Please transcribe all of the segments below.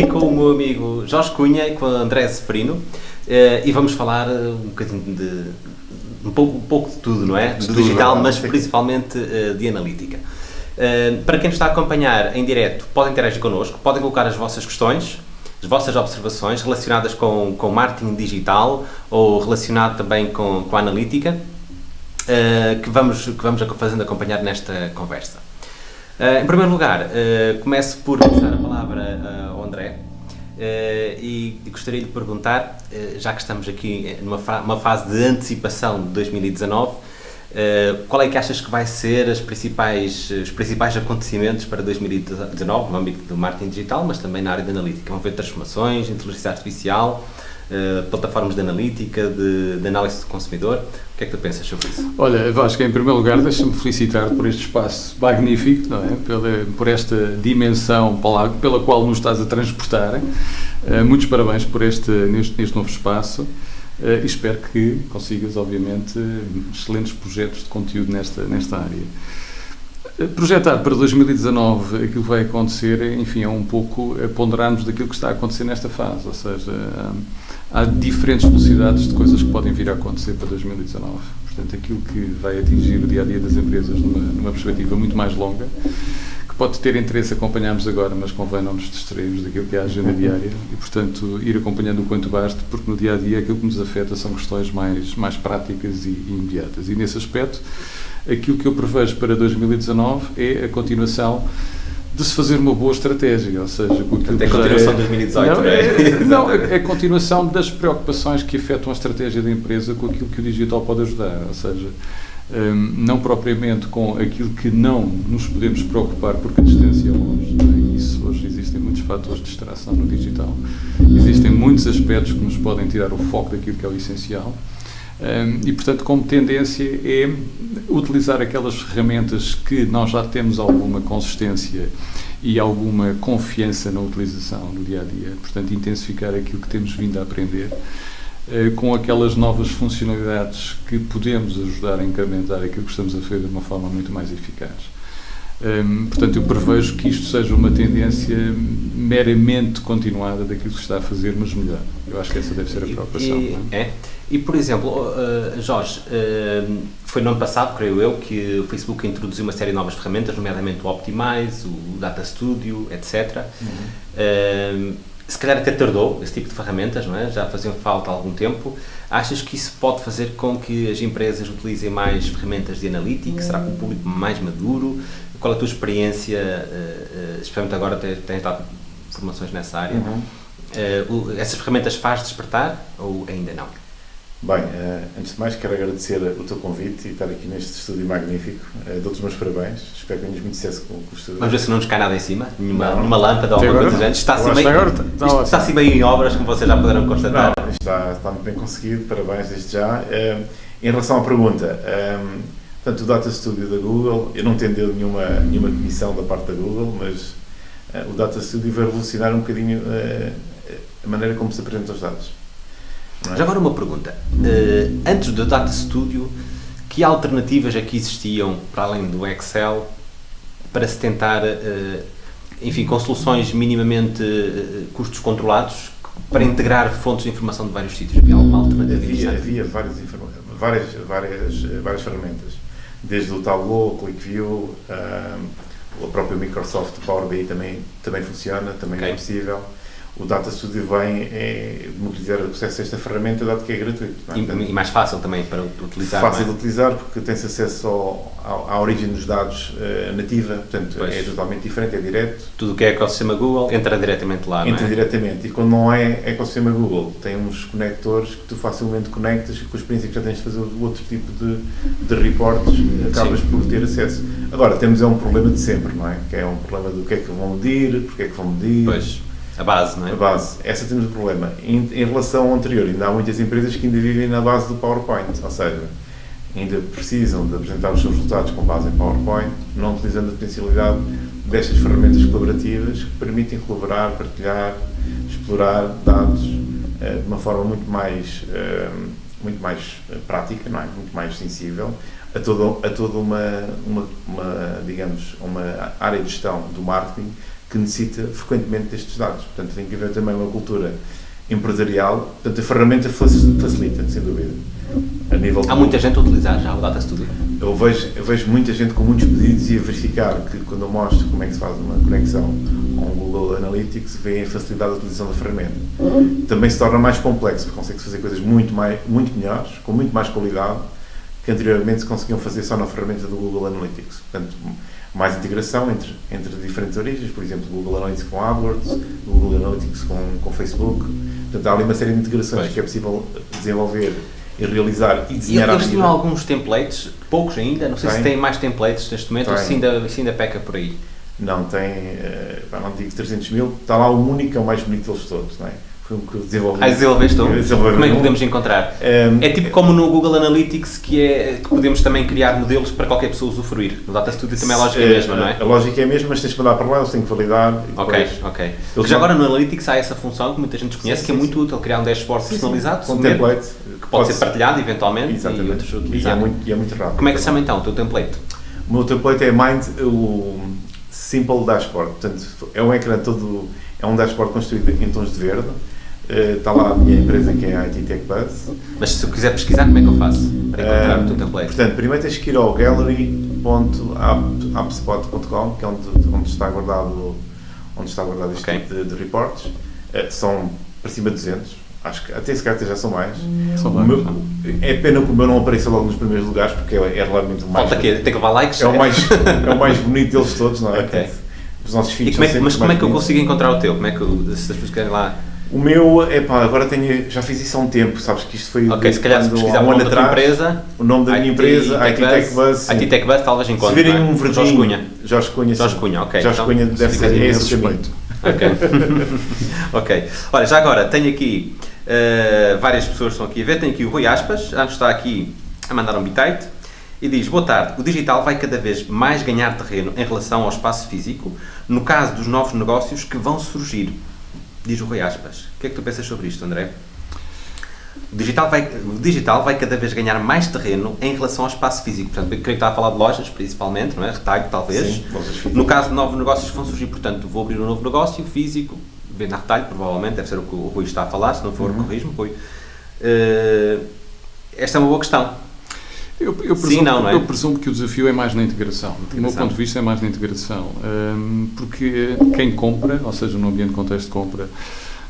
aqui com o meu amigo Jorge Cunha e com o André Seferino uh, e vamos falar uh, um bocadinho de um pouco, um pouco de tudo, não é? Do digital, mas principalmente uh, de analítica. para quem nos está a acompanhar em direto, podem interagir connosco, podem colocar as vossas questões, as vossas observações relacionadas com, com marketing digital ou relacionado também com, com a analítica, que, vamos, que vamos fazendo acompanhar nesta conversa. Uh, em primeiro lugar, uh, começo por passar a palavra uh, ao e, e, gostaria de perguntar, já que estamos aqui numa fa fase de antecipação de 2019, qual é que achas que vai ser as principais, os principais acontecimentos para 2019 no âmbito do marketing digital, mas também na área de analítica? Vão haver transformações, inteligência artificial, Uh, plataformas de analítica, de, de, análise do consumidor. O que é que tu pensas sobre isso? Olha, Vasco, em primeiro lugar, deixa-me felicitar por este espaço magnífico, não é? Pela, por esta dimensão pela, qual nos estás a transportar. Uh, muitos parabéns por este, neste, neste novo espaço. Uh, espero que consigas, obviamente, excelentes projetos de conteúdo nesta, nesta área. Projetar para 2019 aquilo que vai acontecer, enfim, é um pouco ponderarmos daquilo que está a acontecer nesta fase, ou seja, há diferentes velocidades de coisas que podem vir a acontecer para 2019. Portanto, aquilo que vai atingir o dia a dia das empresas numa, numa perspectiva muito mais longa, que pode ter interesse acompanharmos agora, mas convém não nos distrairmos daquilo que é a agenda diária e, portanto, ir acompanhando o quanto basta, porque no dia a dia aquilo que nos afeta são questões mais, mais práticas e, e imediatas. E nesse aspecto, aquilo que eu prevejo para 2019 é a continuação de se fazer uma boa estratégia, ou seja, com aquilo Até a continuação é, de 2018, não, é? é? Não, é, é a continuação das preocupações que afetam a estratégia da empresa com aquilo que o digital pode ajudar, ou seja, um, não propriamente com aquilo que não nos podemos preocupar porque a distância é longe, é? isso hoje existem muitos fatores de distração no digital, existem muitos aspectos que nos podem tirar o foco daquilo que é o essencial, um, e, portanto, como tendência é utilizar aquelas ferramentas que nós já temos alguma consistência e alguma confiança na utilização no dia a dia. Portanto, intensificar aquilo que temos vindo a aprender uh, com aquelas novas funcionalidades que podemos ajudar a incrementar aquilo que estamos a fazer de uma forma muito mais eficaz. Um, portanto, eu prevejo que isto seja uma tendência meramente continuada daquilo que se está a fazer, mas melhor. Eu acho que essa deve ser a preocupação. E, é? é? E, por exemplo, uh, Jorge, uh, foi no ano passado, creio eu, que o Facebook introduziu uma série de novas ferramentas, nomeadamente o Optimize, o Data Studio, etc. Uhum. Uh, se calhar até tardou esse tipo de ferramentas, não é? já faziam falta há algum tempo. Achas que isso pode fazer com que as empresas utilizem mais ferramentas de analytics? Será que o público mais maduro? Qual é a tua experiência, especialmente agora tens dado formações nessa área? Uhum. Uh, essas ferramentas faz despertar ou ainda não? Bem, antes de mais quero agradecer o teu convite e estar aqui neste estúdio magnífico. Dou-te os meus parabéns, espero que tenhas muito sucesso com, o estúdio. Vamos ver se não nos cai nada em cima, nenhuma, nenhuma lâmpada ou alguma coisa Está assim, bem, agora, está, está, está assim bem em obras, como vocês já poderão constatar. Não, está, está muito bem conseguido, parabéns desde já. Em relação à pergunta, Portanto, o Data Studio da Google, eu não entendeu nenhuma, nenhuma comissão da parte da Google, mas o Data Studio vai revolucionar um bocadinho a maneira como se apresentam os dados. Já agora uma pergunta. Uh, antes do Data Studio, que alternativas aqui é existiam, para além do Excel, para se tentar, enfim, com soluções minimamente custos controlados, para integrar fontes de informação de vários sítios? Havia alguma alternativa? Havia, havia várias, várias, várias, várias ferramentas desde o Tableau, ClickView, um, a própria Microsoft Power BI também, também funciona, também é okay. é possível o Data Studio vem é, democratizar o acesso a esta ferramenta, dado que é gratuito. É? E, e, mais fácil também para utilizar. Fácil é? de utilizar, porque tem-se acesso ao, à origem dos dados uh, nativa, portanto pois. é totalmente diferente, é direto. Tudo o que é ecossistema Google entra diretamente lá, Entra é? diretamente, e quando não é ecossistema Google, tem uns conectores que tu facilmente conectas e com os princípios já tens de fazer outro tipo de, de reportes, acabas Sim. por ter acesso. Agora, temos é um problema de sempre, não é? Que é um problema do que é que vão medir, porque é que vão medir. Pois a base, não é? A base. Essa temos o problema. Em, em, relação ao anterior, ainda há muitas empresas que ainda vivem na base do PowerPoint, ou seja, ainda precisam de apresentar os seus resultados com base em PowerPoint, não utilizando a potencialidade destas ferramentas colaborativas que permitem colaborar, partilhar, explorar dados uh, de uma forma muito mais, uh, muito mais eh, prática, não é? muito mais sensível a toda, a uma, uma, uma, digamos, uma área de gestão do marketing que necessita frequentemente destes dados. Portanto, tem que haver também uma cultura empresarial. Portanto, a ferramenta facilita, sem dúvida. A nível Há muita gente a utilizar já o Data Studio? Eu vejo, eu vejo muita gente com muitos pedidos e a verificar que quando eu mostro como é que se faz uma conexão com o Google Analytics, vê a facilidade da utilização da ferramenta. Também se torna mais complexo, porque consegue fazer coisas muito, mais, muito melhores, com muito mais qualidade, que anteriormente se conseguiam fazer só na ferramenta do Google Analytics. Portanto, mais integração entre, entre diferentes origens, por exemplo, Google Analytics com AdWords, Google Analytics com, com Facebook. Portanto, há ali uma série de integrações pois. que é possível desenvolver e realizar e desenhar e eles tinham alguns templates, poucos ainda, não sei tem. se têm mais templates neste momento tem. ou se ainda, se ainda peca por aí. Não, tem, uh, não digo 300 mil, está lá o único, é o mais bonito deles todos, não é? O que desenvolvi. Ah, desenvolveste tu? Como é que podemos encontrar? Um, é tipo como no Google Analytics, que é que podemos também criar modelos para qualquer pessoa usufruir. No Data Studio também a lógica é a mesma, não é? A lógica é a mesma, mas tens que mandar para lá, eles têm que validar. Ok, ok. Porque já agora no Analytics há essa função que muita gente conhece, sim, que é muito útil, criar um dashboard sim, personalizado, com um template, que pode, ser partilhado eventualmente Exatamente. e outros utilizados. E é muito, e é muito rápido. Como é que se chama então o teu template? O meu template é Mind, o Simple Dashboard. Portanto, é um ecrã todo, é um dashboard construído em tons de verde Está eh, lá a minha empresa que é a IT Tech Buzz. Mas se eu quiser pesquisar, como é que eu faço para encontrar uh, o teu template? Portanto, primeiro tens que ir ao gallery.appspot.com, que é onde, onde está guardado onde está guardado este okay. tipo de, de reportes. Uh, são para cima de 200. Acho que até se calhar já são mais. São meu, é pena que o meu não apareça logo nos primeiros lugares, porque é, é realmente o mais. Falta quê? Tem que levar likes? É o mais, é o mais bonito deles todos, não é? Okay. Os nossos filhos como é, Mas como é que eu consigo encontrar o teu? Como é que se as pessoas querem lá o meu, é pá, agora tenho, já fiz isso há um tempo, sabes que isto foi Ok, se calhar se precisar um ano atrás, empresa, o nome da minha empresa, IT Tech Bus. IT Tech Bus talvez encontre. Se virem um verdinho, Jorge Cunha. Jorge Cunha, Jorge Cunha, ok. Jorge então, Cunha deve ser esse caminho. Ok. ok. Olha, já agora tenho aqui uh, várias pessoas que estão aqui a ver. Tenho aqui o Rui Aspas, já está aqui a mandar um bitite e diz: Boa tarde, o digital vai cada vez mais ganhar terreno em relação ao espaço físico, no caso dos novos negócios que vão surgir diz o Rui Aspas. O que é que tu pensas sobre isto, André? O digital, vai, o digital vai cada vez ganhar mais terreno em relação ao espaço físico. Portanto, eu creio que está a falar de lojas, principalmente, não é? Retalho, talvez. Sim, no caso de novos negócios que vão surgir, portanto, vou abrir um novo negócio físico, vender retalho, provavelmente, deve ser o que o Rui está a falar, se não for, uhum. corrijo-me, Rui. Uh, esta é uma boa questão. Eu, eu, presumo, Sim, não, não é? eu presumo que o desafio é mais na integração. Do meu ponto de vista, é mais na integração. Um, porque quem compra, ou seja, no ambiente de contexto de compra,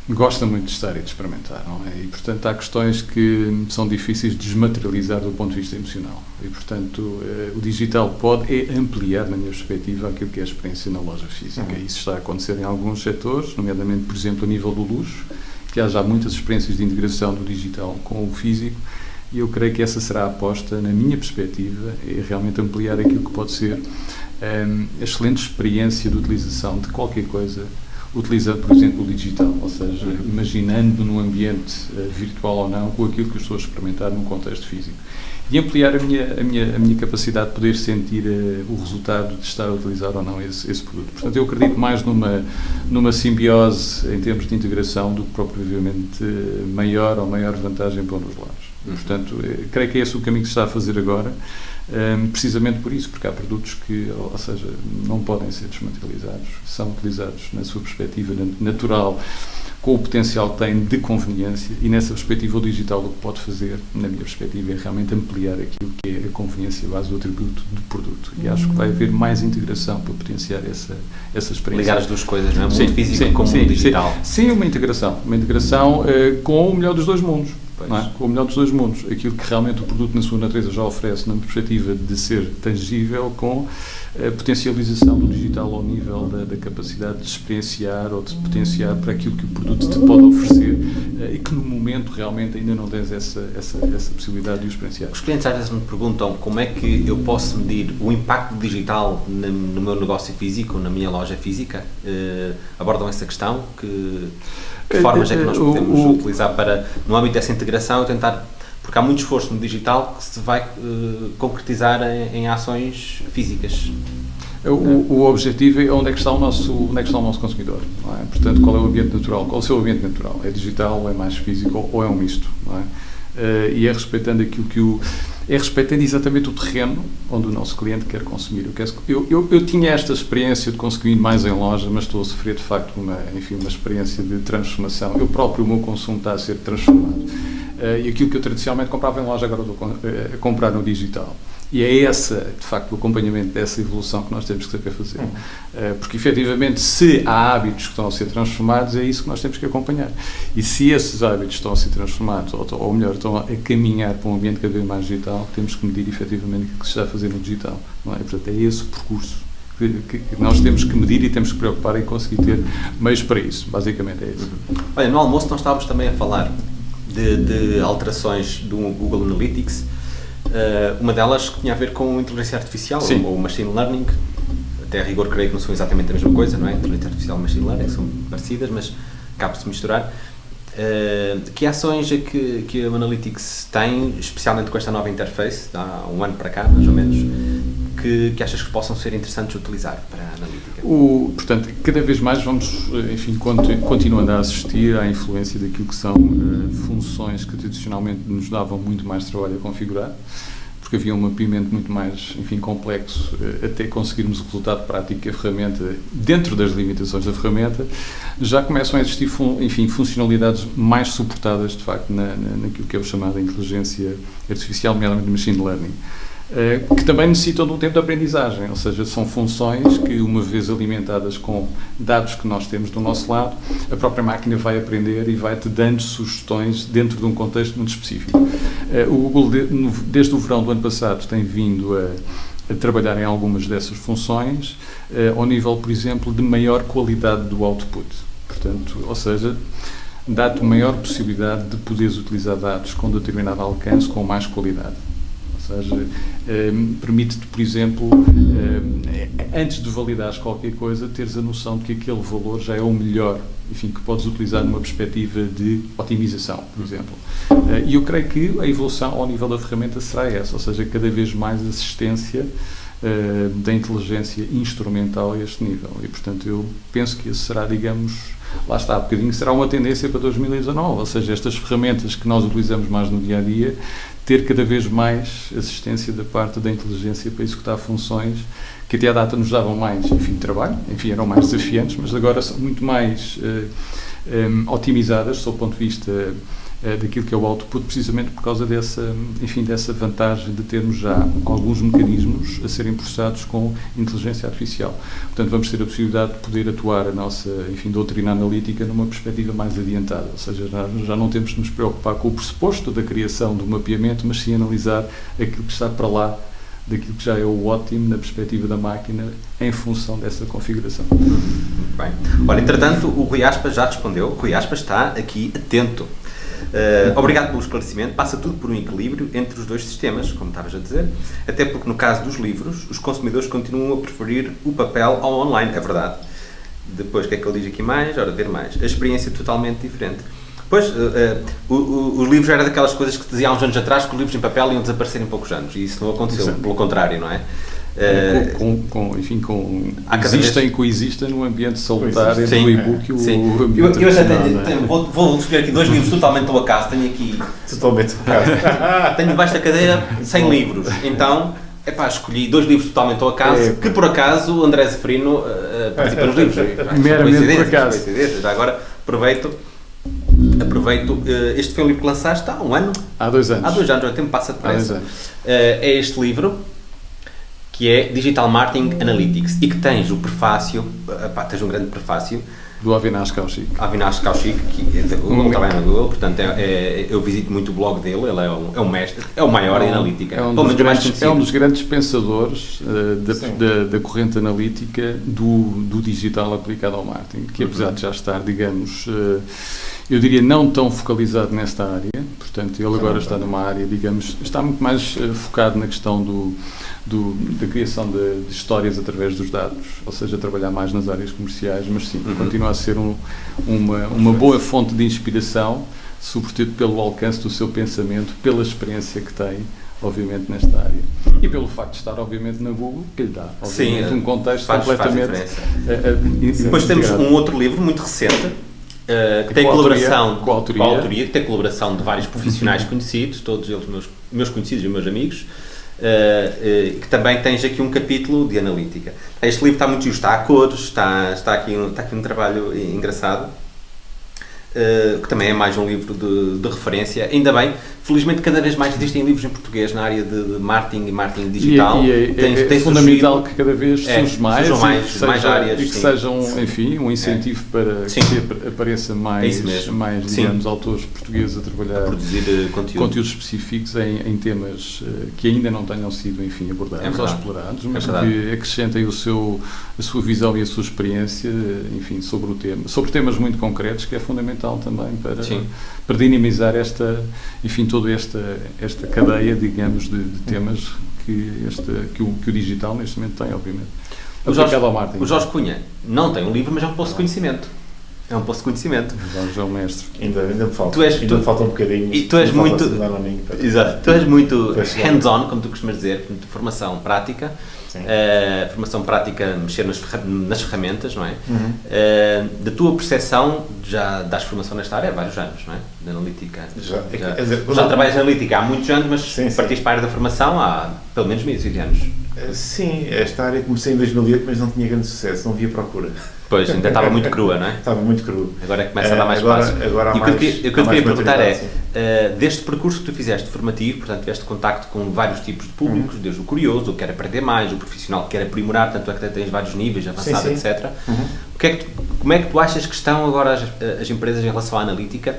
gosta muito de estar e de experimentar, não é? E, portanto, há questões que são difíceis de desmaterializar do ponto de vista emocional. E, portanto, uh, o digital pode é ampliar, na minha perspectiva, aquilo que é a experiência na loja física. Uhum. Isso está a acontecer em alguns setores, nomeadamente, por exemplo, a nível do luxo, que há já muitas experiências de integração do digital com o físico e eu creio que essa será a aposta, na minha perspectiva, é realmente ampliar aquilo que pode ser um, a excelente experiência de utilização de qualquer coisa, utilizando, por exemplo, o digital, ou seja, imaginando num ambiente uh, virtual ou não, com aquilo que as pessoas experimentaram num contexto físico. E ampliar a minha, a minha, a minha capacidade de poder sentir uh, o resultado de estar a utilizar ou não esse, esse produto. Portanto, eu acredito mais numa, numa simbiose em termos de integração do que propriamente uh, maior ou maior vantagem para um dos lados. Uhum. Portanto, eh, creio que é esse o caminho que se está a fazer agora, ehm, precisamente por isso, porque há produtos que, ou seja, não podem ser desmaterializados, são utilizados na sua perspectiva natural, com o potencial que têm de conveniência, e nessa perspectiva o digital o que pode fazer, na minha perspectiva, é realmente ampliar aquilo que é a conveniência base do atributo do produto. E acho que vai haver mais integração para potenciar essa, essa experiência. Ligar as duas coisas, não é? Sim, físico sim, com sim, digital. Sim, sim, uma integração. Uma integração uh, com o melhor dos dois mundos é? com o melhor dos dois mundos. Aquilo que realmente o produto, na sua natureza, já oferece, na perspectiva de ser tangível, com a potencialização do digital ao nível da, da capacidade de experienciar ou de potenciar para aquilo que o produto te pode oferecer eh, e que no momento realmente ainda não tens essa, essa, essa possibilidade de o experienciar. Os clientes às vezes me perguntam como é que eu posso medir o impacto digital no meu negócio físico, na minha loja física. Uh, abordam essa questão? Que, que formas é que nós eh, podemos o, utilizar para, no âmbito dessa integração, tentar porque há muito esforço no digital que se vai uh, concretizar em, em, ações físicas. O, o, objetivo é onde é que está o nosso, onde é que está o nosso consumidor. É? Portanto, qual é o ambiente natural? Qual é o seu ambiente natural? É digital, é mais físico ou é um misto? É? uh, e é respeitando aquilo que o é respeitando exatamente o terreno onde o nosso cliente quer consumir. Eu, eu, eu, tinha esta experiência de consumir mais em loja, mas estou a sofrer de facto uma, enfim, uma experiência de transformação. Eu próprio, o meu consumo está a ser transformado. Uh, e aquilo que eu tradicionalmente comprava em loja, agora estou a comprar no digital. E é esse, de facto, o acompanhamento dessa evolução que nós temos que saber fazer. Uh, porque, efetivamente, se há hábitos que estão a ser transformados, é isso que nós temos que acompanhar. E se esses hábitos estão a ser transformados, ou, ou melhor, estão a caminhar para um ambiente cada vez mais digital, temos que medir, efetivamente, o que se está a fazer no digital. Não é? Portanto, é esse o percurso que, que, nós temos que medir e temos que preocupar em conseguir ter meios para isso. Basicamente, é isso. Olha, no almoço nós estávamos também a falar de, de alterações do Google Analytics Uh, uma delas que tinha a ver com inteligência artificial, Sim. ou machine learning. Até a rigor creio que não são exatamente a mesma coisa, não é? Inteligência artificial e machine learning são parecidas, mas cabe-se misturar. Uh, que ações é que, que a Analytics tem, especialmente com esta nova interface, há um ano para cá, mais ou menos, que, que achas que possam ser interessantes utilizar para a analítica? O, portanto, cada vez mais vamos, enfim, continuando a assistir à influência daquilo que são uh, funções que tradicionalmente nos davam muito mais trabalho a configurar, porque havia um mapeamento muito mais, enfim, complexo uh, até conseguirmos o resultado prático que a ferramenta, dentro das limitações da ferramenta, já começam a existir, fun, enfim, funcionalidades mais suportadas, de facto, na, na, naquilo que é o chamado inteligência artificial, nomeadamente machine learning. Eh, que também necessitam de um tempo de aprendizagem, ou seja, são funções que, uma vez alimentadas com dados que nós temos do nosso lado, a própria máquina vai aprender e vai-te dando sugestões dentro de um contexto muito específico. Eh, o Google, desde o verão do ano passado, tem vindo a, a trabalhar em algumas dessas funções, eh, ao nível, por exemplo, de maior qualidade do output. Portanto, ou seja, dá-te maior possibilidade de poderes utilizar dados com determinado alcance, com mais qualidade seja, um, permite-te, por exemplo, um, antes de validares qualquer coisa, teres a noção de que aquele valor já é o melhor, enfim, que podes utilizar numa perspectiva de otimização, por exemplo. Uh, e eu creio que a evolução ao nível da ferramenta será essa, ou seja, cada vez mais assistência uh, da inteligência instrumental a este nível. E, portanto, eu penso que esse será, digamos, lá está, um bocadinho, será uma tendência para 2019, ou seja, estas ferramentas que nós utilizamos mais no dia a dia ter cada vez mais assistência da parte da inteligência para executar funções que até à data nos davam mais, enfim, trabalho, enfim, eram mais desafiantes, mas agora são muito mais uh, eh, um, eh, otimizadas, sob o ponto de vista daquilo que é o output, precisamente por causa dessa, enfim, dessa vantagem de termos já alguns mecanismos a serem processados com inteligência artificial. Portanto, vamos ter a possibilidade de poder atuar a nossa, enfim, doutrina analítica numa perspectiva mais adiantada, ou seja, já, já não temos de nos preocupar com o pressuposto da criação do mapeamento, mas sim analisar aquilo que está para lá daquilo que já é o ótimo na perspectiva da máquina em função dessa configuração. Muito bem. Olha, entretanto, o Rui Aspas já respondeu. O Rui Aspas está aqui atento. Uh, obrigado pelo esclarecimento. Passa tudo por um equilíbrio entre os dois sistemas, como estavas a dizer, até porque no caso dos livros, os consumidores continuam a preferir o papel ao online, é verdade. Depois, o que é que ele diz aqui mais? Ora, ver mais. A experiência é totalmente diferente. Pois, uh, uh, os livros eram daquelas coisas que diziam há uns anos atrás que os livros em papel iam desaparecer em poucos anos, e isso não aconteceu, Exato. pelo contrário, não é? Uh, com, com, enfim, com, existem e coexistem no ambiente salutar entre o e-book e o, sim. o ambiente Eu, eu já tenho, é? tenho, vou, vou escolher aqui dois livros totalmente ao acaso. Tenho aqui. Totalmente ao acaso. tenho debaixo da cadeira 100 livros. Então, é pá, escolhi dois livros totalmente ao acaso, é. que por acaso o André Zeferino uh, participa nos livros. Meramente por acaso. Já agora aproveito. Aproveito, uh, este foi um livro que lançaste há um ano? Há dois anos. Há dois anos, o tempo passa depressa. É este livro, que é Digital Marketing Analytics e que tens o prefácio, pá, tens um grande prefácio do Avinash Kaushik. Avinash Kaushik, que é da Google, um, trabalha na Google, portanto é, é, eu visito muito o blog dele, ele é um, é um mestre, é o maior é um, em analítica. É um, dos grandes, é um dos grandes pensadores uh, da, da, da, corrente analítica do, do digital aplicado ao marketing, que apesar uhum. de já estar, digamos, uh, eu diria não tão focalizado nesta área, portanto ele agora está numa área, digamos, está muito mais uh, focado na questão do, do da criação de, de, histórias através dos dados, ou seja, trabalhar mais nas áreas comerciais, mas sim, uhum. continua a ser um, uma, uma boa fonte de inspiração, sobretudo pelo alcance do seu pensamento, pela experiência que tem, obviamente, nesta área. E pelo facto de estar, obviamente, na Google, que lhe dá, obviamente, Sim, um contexto faz, completamente... Faz uh, uh, Depois temos um outro livro muito recente, Uh, que tem colaboração com a autoria. com a autoria, que tem colaboração de vários profissionais conhecidos, todos eles meus, meus conhecidos e meus amigos, uh, uh, que também tens aqui um capítulo de analítica. Este livro está muito justo, está a cores, está, está, aqui, um, está aqui um trabalho engraçado. Que também é mais um livro de, de, referência. Ainda bem, felizmente cada vez mais existem livros em português na área de, de marketing e marketing digital. E, e é, tem, é, tem é fundamental que cada vez é, surja mais, mais, e seja, mais áreas. E que sim. sejam, enfim, um incentivo é. para sim. que apareça mais, mais digamos, autores portugueses a trabalhar, a produzir uh, conteúdo. conteúdos específicos em, em temas uh, que ainda não tenham sido, enfim, abordados ou explorados, mas que acrescentem o seu, a sua visão e a sua experiência, enfim, sobre o tema, sobre temas muito concretos, que é fundamental também para, para dinamizar esta, enfim, toda esta, esta cadeia, digamos, de, de temas que, este, que, o, que o digital neste momento tem, obviamente. O Jorge, o Jorge Cunha não tem um livro, mas é um poço de conhecimento. É um poço de conhecimento. Jorge é o mestre. Ainda, ainda me falta. Tu és, ainda tu, me falta um bocadinho. E tu és muito. Exato. Tu és muito hands-on, como tu costumas dizer, formação prática. Uh, formação prática, mexer nas, nas ferramentas, não é? Uhum. Uh, da tua percepção, já das formação nesta área há vários anos, não é? De analítica. Já, já, dizer, já trabalhas na analítica há muitos anos, mas sim, partiste para a área da formação há pelo menos meio de anos. Uh, sim, esta área comecei em 2008, mas não tinha grande sucesso, não havia procura. Pois, ainda estava muito crua, não é? Estava muito crua. Agora é começa a dar mais agora, espaço. Agora e o que eu, que eu queria perguntar é, uh, deste percurso que tu fizeste formativo, portanto, tiveste contacto com vários tipos de públicos, uhum. desde o curioso, o que quer aprender mais, o profissional que quer aprimorar, tanto é que tens vários níveis, avançado, sim, sim. etc. Uhum. O que é que tu, como é que tu achas que estão agora as, as empresas em relação à analítica?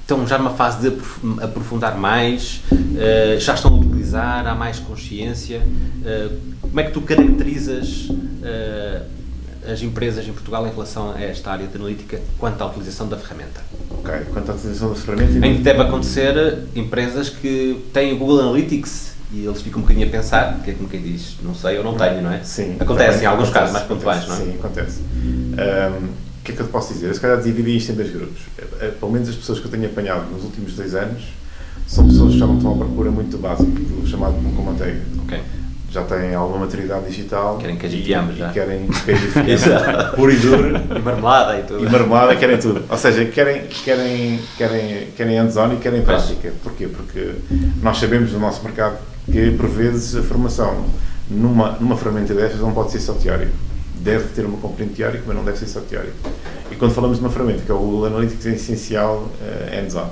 estão já numa fase de aprofundar mais, uh, já estão a utilizar, há mais consciência. Uh, como é que tu caracterizas as empresas em Portugal em relação a esta área de analítica quanto à utilização da ferramenta. Ok, quanto à utilização da ferramenta... Que deve acontecer empresas que têm o Google Analytics e eles ficam um bocadinho a pensar, que é como quem diz, não sei ou não tenho, não é? Sim. Acontece em alguns acontece, casos mais pontuais, não é? Sim, acontece. Um, o que é que eu te posso dizer? Eu se calhar dividi isto em dois grupos. Eh, eh, pelo menos as pessoas que eu tenho apanhado nos últimos dois anos são pessoas que já não estão à procura muito básica, do chamado pão com manteiga. Ok já têm alguma maturidade digital. Querem que a gente ame já. Querem puro e duro. E marmelada e tudo. E marmelada, querem tudo. Ou seja, querem, querem, querem, querem hands-on e querem prática. Porquê? Porque nós sabemos no nosso mercado que, por vezes, a formação numa, numa ferramenta destas não pode ser só teórica. Deve ter uma componente teórica, mas não deve ser só teórica. E quando falamos de uma ferramenta, que é o Google Analytics, é essencial uh, hands-on.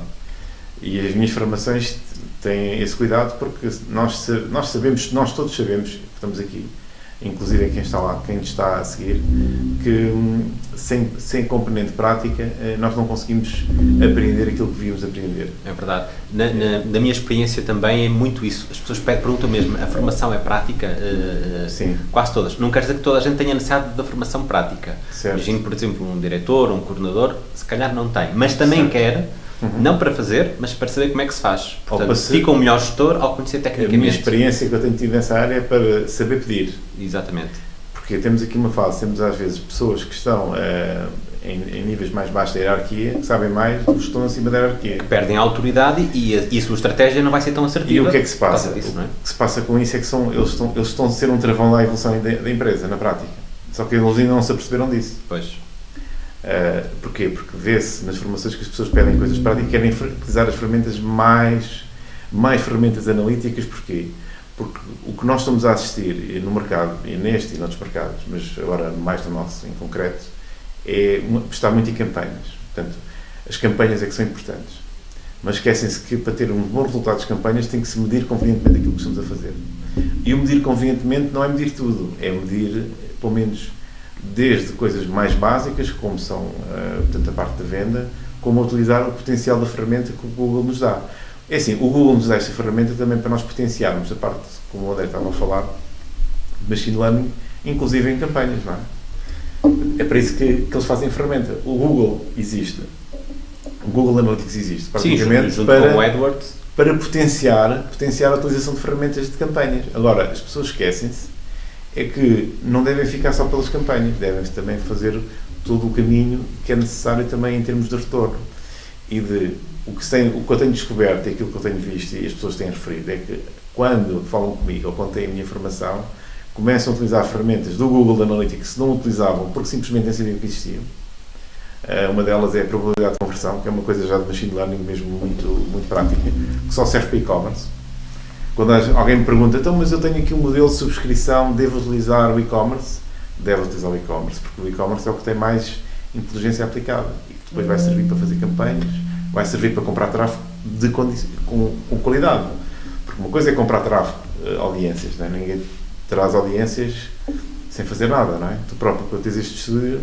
E as minhas formações têm esse cuidado porque nós, nós sabemos, nós todos sabemos que estamos aqui, inclusive quem está lá, quem está a seguir, que hum, sem, sem componente prática eh, nós não conseguimos aprender aquilo que devíamos aprender. É verdade. Na, na, na, minha experiência também é muito isso. As pessoas perguntam mesmo, a formação é prática? Uh, Sim. Quase todas. Não quer dizer que toda a gente tenha necessidade da formação prática. Certo. Imagino, por exemplo, um diretor, um coordenador, se calhar não tem, mas também certo. quer Uhum. Não para fazer, mas para saber como é que se faz. Portanto, ser, fica um melhor gestor ao conhecer tecnicamente. A minha experiência que eu tenho tido nessa área é para saber pedir. Exatamente. Porque temos aqui uma fase, temos às vezes pessoas que estão uh, em, em, níveis mais baixos da hierarquia, que sabem mais do que estão acima da hierarquia. Que perdem a autoridade e a, e a sua estratégia não vai ser tão assertiva. E o que é que se passa? Disso, é? O que se passa com isso é que são, eles, estão, eles estão a ser um travão da evolução da, da empresa, na prática. Só que eles ainda não se aperceberam disso. Pois. Uh, porquê? Porque vê-se nas formações que as pessoas pedem coisas práticas e querem utilizar as ferramentas mais, mais ferramentas analíticas. Porquê? Porque o que nós estamos a assistir no mercado, e neste e noutros mercados, mas agora mais no nosso em concreto, é está muito em campanhas. Portanto, as campanhas é que são importantes. Mas esquecem-se que para ter um bom resultado das campanhas tem que se medir convenientemente aquilo que estamos a fazer. E o medir convenientemente não é medir tudo, é medir, pelo menos, desde coisas mais básicas, como são uh, portanto, a parte da venda, como utilizar o potencial da ferramenta que o Google nos dá. É assim, o Google nos dá esta ferramenta também para nós potenciarmos a parte, como o André estava a falar, de machine learning, inclusive em campanhas, não é? É para isso que, que eles fazem a ferramenta. O Google existe. O Google Analytics existe, praticamente, Sim, para, com AdWords. para potenciar, potenciar a utilização de ferramentas de campanhas. Agora, as pessoas esquecem-se é que não devem ficar só pelas campanhas, devem também fazer todo o caminho que é necessário também em termos de retorno. E de o que, tem, o que eu tenho descoberto e aquilo que eu tenho visto e as pessoas têm referido é que quando falam comigo ou quando têm a minha informação, começam a utilizar ferramentas do Google Analytics que não utilizavam porque simplesmente nem sabiam que existiam. Uh, uma delas é a probabilidade de conversão, que é uma coisa já de machine learning mesmo muito, muito prática, que só serve para e-commerce. Quando alguém me pergunta, então, mas eu tenho aqui um modelo de subscrição, devo utilizar o e-commerce? Deve utilizar o e-commerce, porque o e-commerce é o que tem mais inteligência aplicada e que depois vai servir para fazer campanhas, vai servir para comprar tráfego de com, com qualidade. Porque uma coisa é comprar tráfego, uh, audiências, não é? ninguém traz audiências sem fazer nada, não é? Tu próprio, quando tens este estúdio,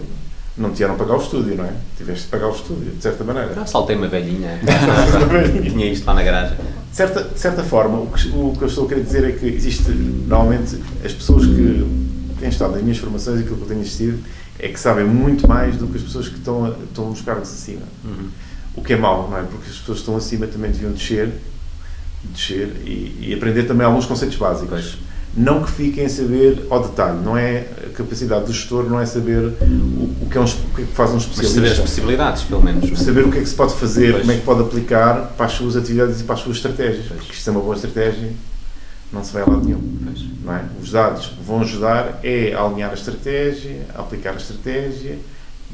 não te iam pagar o estúdio, não é? Tiveste de pagar o estúdio, de certa maneira. Eu saltei uma velhinha. Tinha isto lá na garagem. De certa, de certa forma, o que, o que eu estou a querer dizer é que existe, normalmente, as pessoas que têm estado nas minhas formações, aquilo que eu tenho assistido, é que sabem muito mais do que as pessoas que estão, estão nos cargos acima. Uhum. O que é mau, não é? Porque as pessoas que estão acima também deviam descer, descer e, e aprender também alguns conceitos básicos. Pois não que fiquem a saber ao detalhe, não é a capacidade do gestor, não é saber o, o, que, é um, o que, é que faz um especialista. Mas saber as possibilidades, pelo menos. Saber o que é que se pode fazer, pois. como é que pode aplicar para as suas atividades e para as suas estratégias. Pois. Porque isto é uma boa estratégia, não se vai a lado nenhum. Não é? Os dados vão ajudar é a alinhar a estratégia, a aplicar a estratégia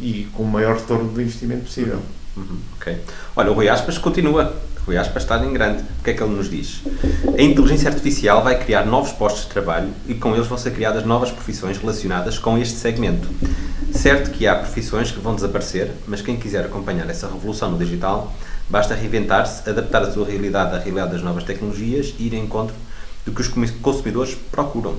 e com o maior retorno do investimento possível. Uhum. Ok. Olha, o Rui Aspas continua Rui Aspas está em grande. O que é que ele nos diz? A inteligência artificial vai criar novos postos de trabalho e com eles vão ser criadas novas profissões relacionadas com este segmento. Certo que há profissões que vão desaparecer, mas quem quiser acompanhar essa revolução no digital, basta reinventar-se, adaptar a sua realidade à realidade das novas tecnologias e ir em encontro do que os consumidores procuram.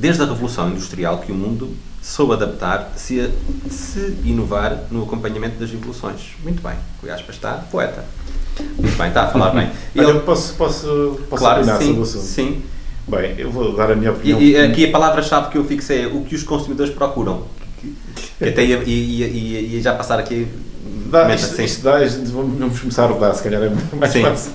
Desde a revolução industrial que o mundo soube adaptar-se a se inovar no acompanhamento das evoluções. Muito bem, Rui Aspas está poeta. Muito bem, está a falar bem. Olha, ele... posso, posso, posso claro, opinar sim, o? Sim. Bem, eu vou dar a minha opinião. E, e aqui a palavra-chave que eu fixei é o que os consumidores procuram. Que até ia, ia, ia, ia, já passar aqui. Dá, isto, isto dá, vamos começar a rodar, se calhar é mais sim. fácil.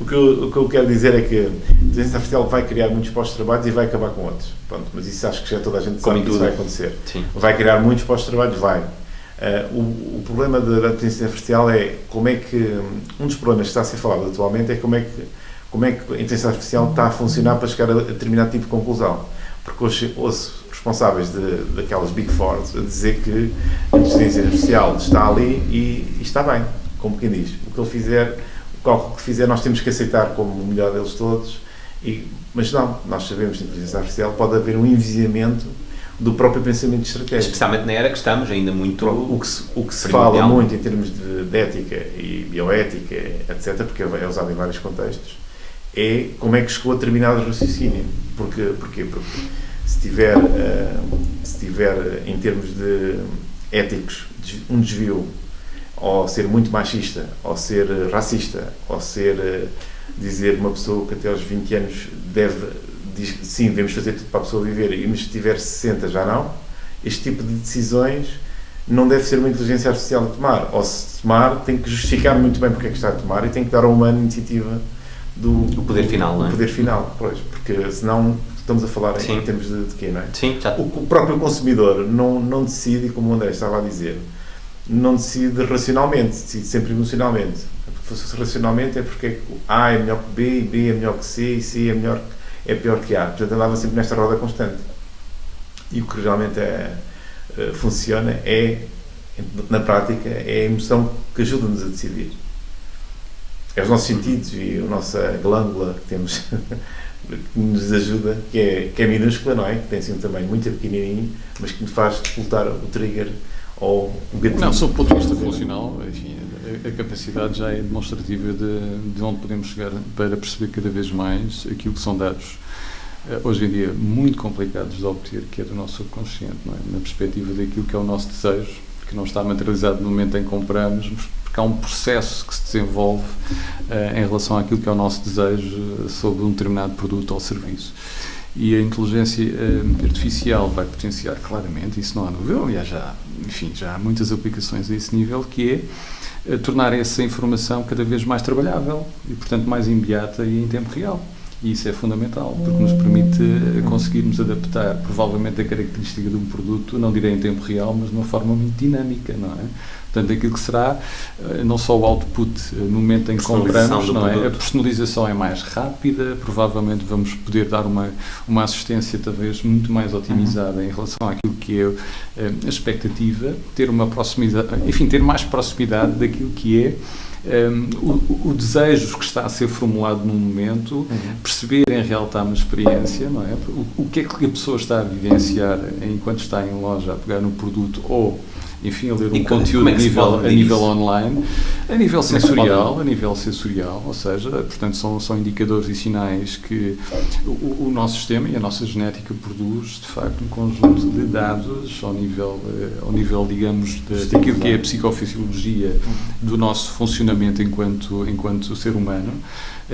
O que, eu, o que eu quero dizer é que a inteligência artificial vai criar muitos postos de trabalho e vai acabar com outros. Pronto, mas isso acho que já toda a gente sabe que isso vai acontecer. Sim. Vai criar muitos postos de trabalho? Vai. Uh, o, o, problema da, inteligência artificial é como é que um dos problemas que está a ser falado atualmente é como é que como é que a inteligência artificial está a funcionar para chegar a, a determinado tipo de conclusão porque hoje ouço responsáveis de, daquelas Big Four a dizer que a inteligência artificial está ali e, e, está bem, como quem diz o que ele fizer, o cálculo que fizer nós temos que aceitar como o melhor deles todos e, mas não, nós sabemos que a inteligência artificial pode haver um envisionamento do próprio pensamento estratégico. Especialmente na era que estamos, ainda muito. O que se, o que se fala muito em termos de, de, ética e bioética, etc., porque é usado em vários contextos, é como é que chegou a determinado raciocínio. Porque, porquê? Porque se tiver, uh, se tiver, em termos de éticos, um desvio, ou ser muito machista, ou ser racista, ou ser. Uh, dizer uma pessoa que até aos 20 anos deve diz que sim, devemos fazer tudo para a pessoa viver, e mas se tiver 60 já não, este tipo de decisões não deve ser uma inteligência artificial a tomar. Ou se tomar, tem que justificar muito bem porque é que está a tomar e tem que dar a uma iniciativa do, do poder final, do é? poder final, pois, porque senão estamos a falar em, em termos de, de quê, não é? Sim, já. O, o, próprio consumidor não, não decide, como o André estava a dizer, não decide racionalmente, decide sempre emocionalmente. Porque se racionalmente é porque A é melhor que B, e B é melhor que C, e C é melhor é pior que há. Portanto, andava sempre nesta roda constante. E o que realmente é, eh, funciona é, na prática, é a emoção que ajuda-nos a decidir. É os nossos sentidos e a nossa glândula que temos que nos ajuda, que é, que é minúscula, não é? Que tem assim um tamanho muito pequenininho, mas que nos faz disputar o trigger ou o gatilho. Não, sob o ponto de vista funcional, enfim, a, a, capacidade já é demonstrativa de, de onde podemos chegar para perceber cada vez mais aquilo que são dados eh, hoje em dia muito complicados de obter, que é do nosso subconsciente, é? na perspectiva daquilo que é o nosso desejo, que não está materializado no momento em que compramos, porque há um processo que se desenvolve uh, em relação àquilo que é o nosso desejo sobre um determinado produto ou serviço. E a inteligência uh, artificial vai potenciar claramente, isso não há dúvida, aliás, já, enfim, já há muitas aplicações a esse nível, que é uh, tornar essa informação cada vez mais trabalhável e, portanto, mais imediata e em tempo real. E isso é fundamental, porque nos permite eh, conseguirmos adaptar, provavelmente, a característica de um produto, não direi em tempo real, mas de uma forma muito dinâmica, não é? Portanto, aquilo que será eh, não só o output eh, no momento em que compramos, não é? a personalização é mais rápida, provavelmente vamos poder dar uma, uma assistência talvez muito mais otimizada uhum. em relação àquilo que é eh, a expectativa, ter uma proximidade, enfim, ter mais proximidade daquilo que é um, o, o, desejo que está a ser formulado num momento, uhum. perceber em real time a experiência, não é? O, o que é que a pessoa está a vivenciar enquanto está em loja a pegar no produto ou enfim, a ler um conteúdo é a, nível, a nível online, a nível é sensorial, a nível sensorial, ou seja, portanto são, são indicadores e sinais que o, o nosso sistema e a nossa genética produz, de facto, um conjunto de dados ao nível, eh, ao nível digamos, de, daquilo que é a psicofisiologia do nosso funcionamento enquanto, enquanto ser humano,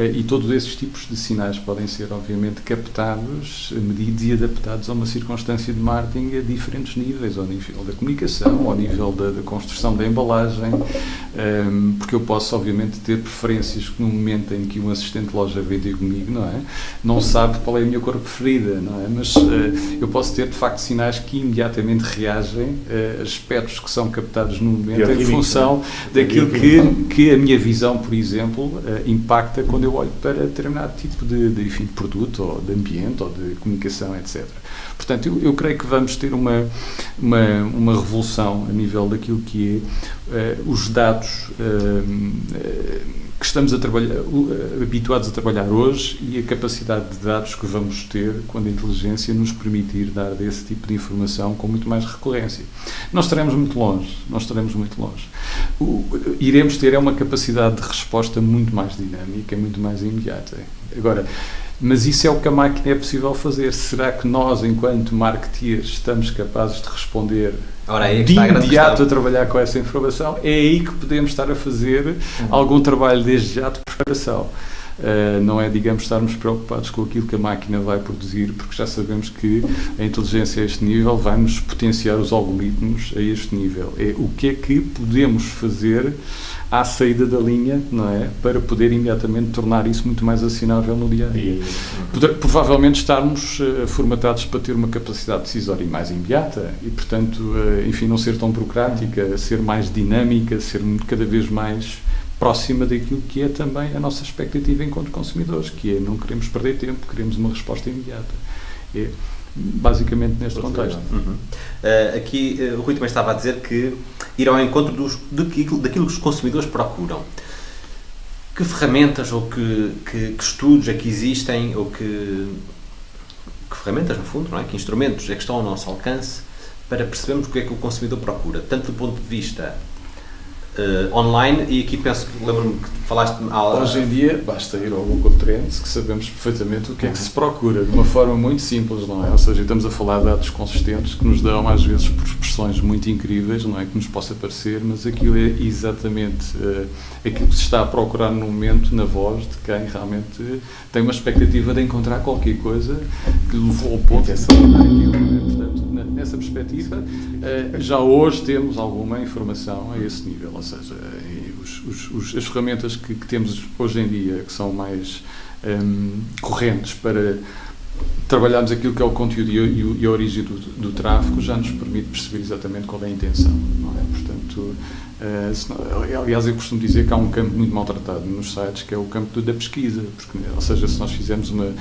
e todos esses tipos de sinais podem ser, obviamente, captados, medidos e adaptados a uma circunstância de marketing a diferentes níveis, ao nível da comunicação, ao nível da, da construção da embalagem, ehm, porque eu posso, obviamente, ter preferências que no momento em que um assistente de loja vem ter comigo, não é? Não sabe qual é a minha cor preferida, não é? Mas uh, eu posso ter, de facto, sinais que imediatamente reagem a aspectos que são captados no momento em função daquilo que, que a minha visão, por exemplo, impacta quando eu olho para determinado tipo de, de, enfim, de produto, ou de ambiente, ou de comunicação, etc. Portanto, eu, eu creio que vamos ter uma, uma, uma, revolução a nível daquilo que é uh, os dados uh, que estamos a trabalhar, uh, habituados a trabalhar hoje e a capacidade de dados que vamos ter quando a inteligência nos permitir dar desse tipo de informação com muito mais recorrência. Nós estaremos muito longe, nós estaremos muito longe. O, iremos ter é uma capacidade de resposta muito mais dinâmica, muito mais imediata. Agora, mas isso é o que a máquina é possível fazer. Será que nós, enquanto marketeers, estamos capazes de responder Ora, é de imediato a, trabalhar com essa informação? É aí que podemos estar a fazer uhum. algum trabalho desde já de preparação. Uh, não é, digamos, estarmos preocupados com aquilo que a máquina vai produzir, porque já sabemos que a inteligência a este nível vai-nos potenciar os algoritmos a este nível. É o que é que podemos fazer à saída da linha, não é? Para poder imediatamente tornar isso muito mais assinável no dia a dia. Provavelmente estarmos uh, formatados para ter uma capacidade decisória mais imediata e, portanto, uh, enfim, não ser tão burocrática, ser mais dinâmica, ser cada vez mais próxima daquilo que é também a nossa expectativa enquanto consumidores, que é não queremos perder tempo, queremos uma resposta imediata. É, basicamente neste contexto. Uhum. Uh, aqui uh, o Rui também estava a dizer que ir ao encontro dos, daquilo, daquilo que os consumidores procuram. Que ferramentas ou que, que, que estudos é que existem ou que, que ferramentas, no fundo, não é? que instrumentos é que estão ao nosso alcance para percebermos o que é que o consumidor procura, tanto do ponto de vista uh, online e aqui penso que lembro-me que falaste Hoje em dia basta ir ao Google Trends que sabemos perfeitamente o que é que se procura, de uma forma muito simples, não é? Ou seja, estamos a falar de dados consistentes que nos dão às vezes por expressões muito incríveis, não é? Que nos possa parecer, mas aquilo é exatamente uh, aquilo que se está a procurar no momento na voz de quem realmente tem uma expectativa de encontrar qualquer coisa que levou ao ponto de saber aquilo, não é? Portanto, nessa perspectiva, uh, já hoje temos alguma informação a esse nível seja, os, os, as ferramentas que, que, temos hoje em dia, que são mais um, correntes para trabalharmos aquilo que é o conteúdo e, e, e a origem do, do, tráfego, já nos permite perceber exatamente qual é a intenção. Não é? Portanto, uh, senão, aliás, eu costumo dizer que há um campo muito maltratado nos sites, que é o campo da pesquisa, porque, ou seja, se nós fizermos uma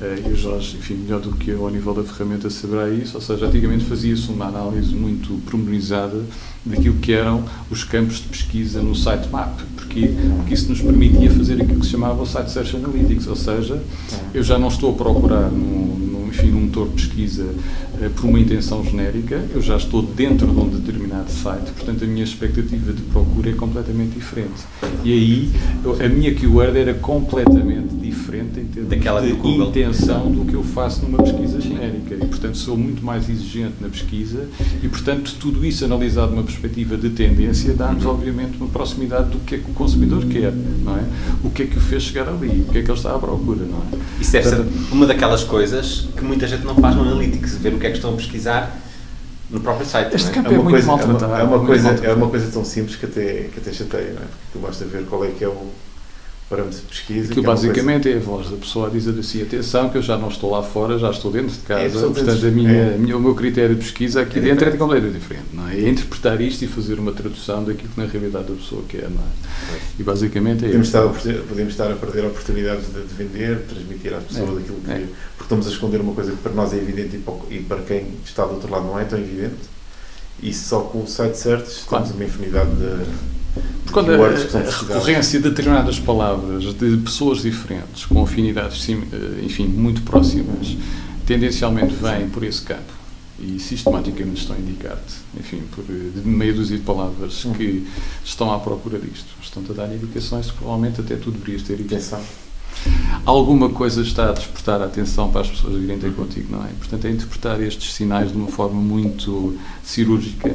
eh, e o Jorge, enfim, melhor do que eu ao nível da ferramenta saberá isso, ou seja, antigamente fazia-se uma análise muito promenorizada daquilo que eram os campos de pesquisa no sitemap, porque, porque isso nos permitia fazer aquilo que se chamava o Site Search Analytics, ou seja, eu já não estou a procurar num, num, enfim, num motor de pesquisa uh, por uma intenção genérica, eu já estou dentro de um determinado site, portanto a minha expectativa de procura é completamente diferente. E aí a minha keyword era completamente diferente em termos Daquela de intenção do que eu faço numa pesquisa genérica. E portanto sou muito mais exigente na pesquisa e portanto tudo isso analisado numa perspectiva de tendência dá-nos obviamente uma proximidade do que é que o consumidor quer, não é? O que é que o fez chegar ali, o que é que ele está à procura, não é? Isso deve portanto, ser uma daquelas coisas que muita gente não faz no Analytics, ver o que é que estão a pesquisar no próprio site. Este é? campo é, é, uma coisa, é, uma, é, uma coisa, é uma coisa tão simples que até, que até chateia, não é? Porque tu basta ver qual é que é o, parâmetros de pesquisa. Que, que basicamente é, é, a voz da pessoa a dizer assim: atenção, que eu já não estou lá fora, já estou dentro de casa, é, portanto, a minha, é. minha, o meu critério de pesquisa aqui é dentro é completamente diferente. Não é? é interpretar isto e fazer uma tradução daquilo que na realidade a pessoa quer. Não é? E basicamente é podemos estar, podemos estar a perder oportunidades de, de vender, de transmitir às pessoas é, aquilo que. Porque estamos a esconder uma coisa que para nós é evidente e para, e para quem está do outro lado não é tão evidente. E só com o site certo claro. temos uma infinidade de quando a, a recorrência de determinadas palavras de pessoas diferentes, com afinidades, eh, enfim, muito próximas, tendencialmente vêm por esse campo e sistematicamente estão a indicar-te, enfim, por eh, de meia dúzia de palavras hum. que estão à procura disto. Estão-te a dar indicações que provavelmente até tu deverias ter atenção. Alguma coisa está a despertar a atenção para as pessoas virem ter contigo, não é? Portanto, é interpretar estes sinais de uma forma muito cirúrgica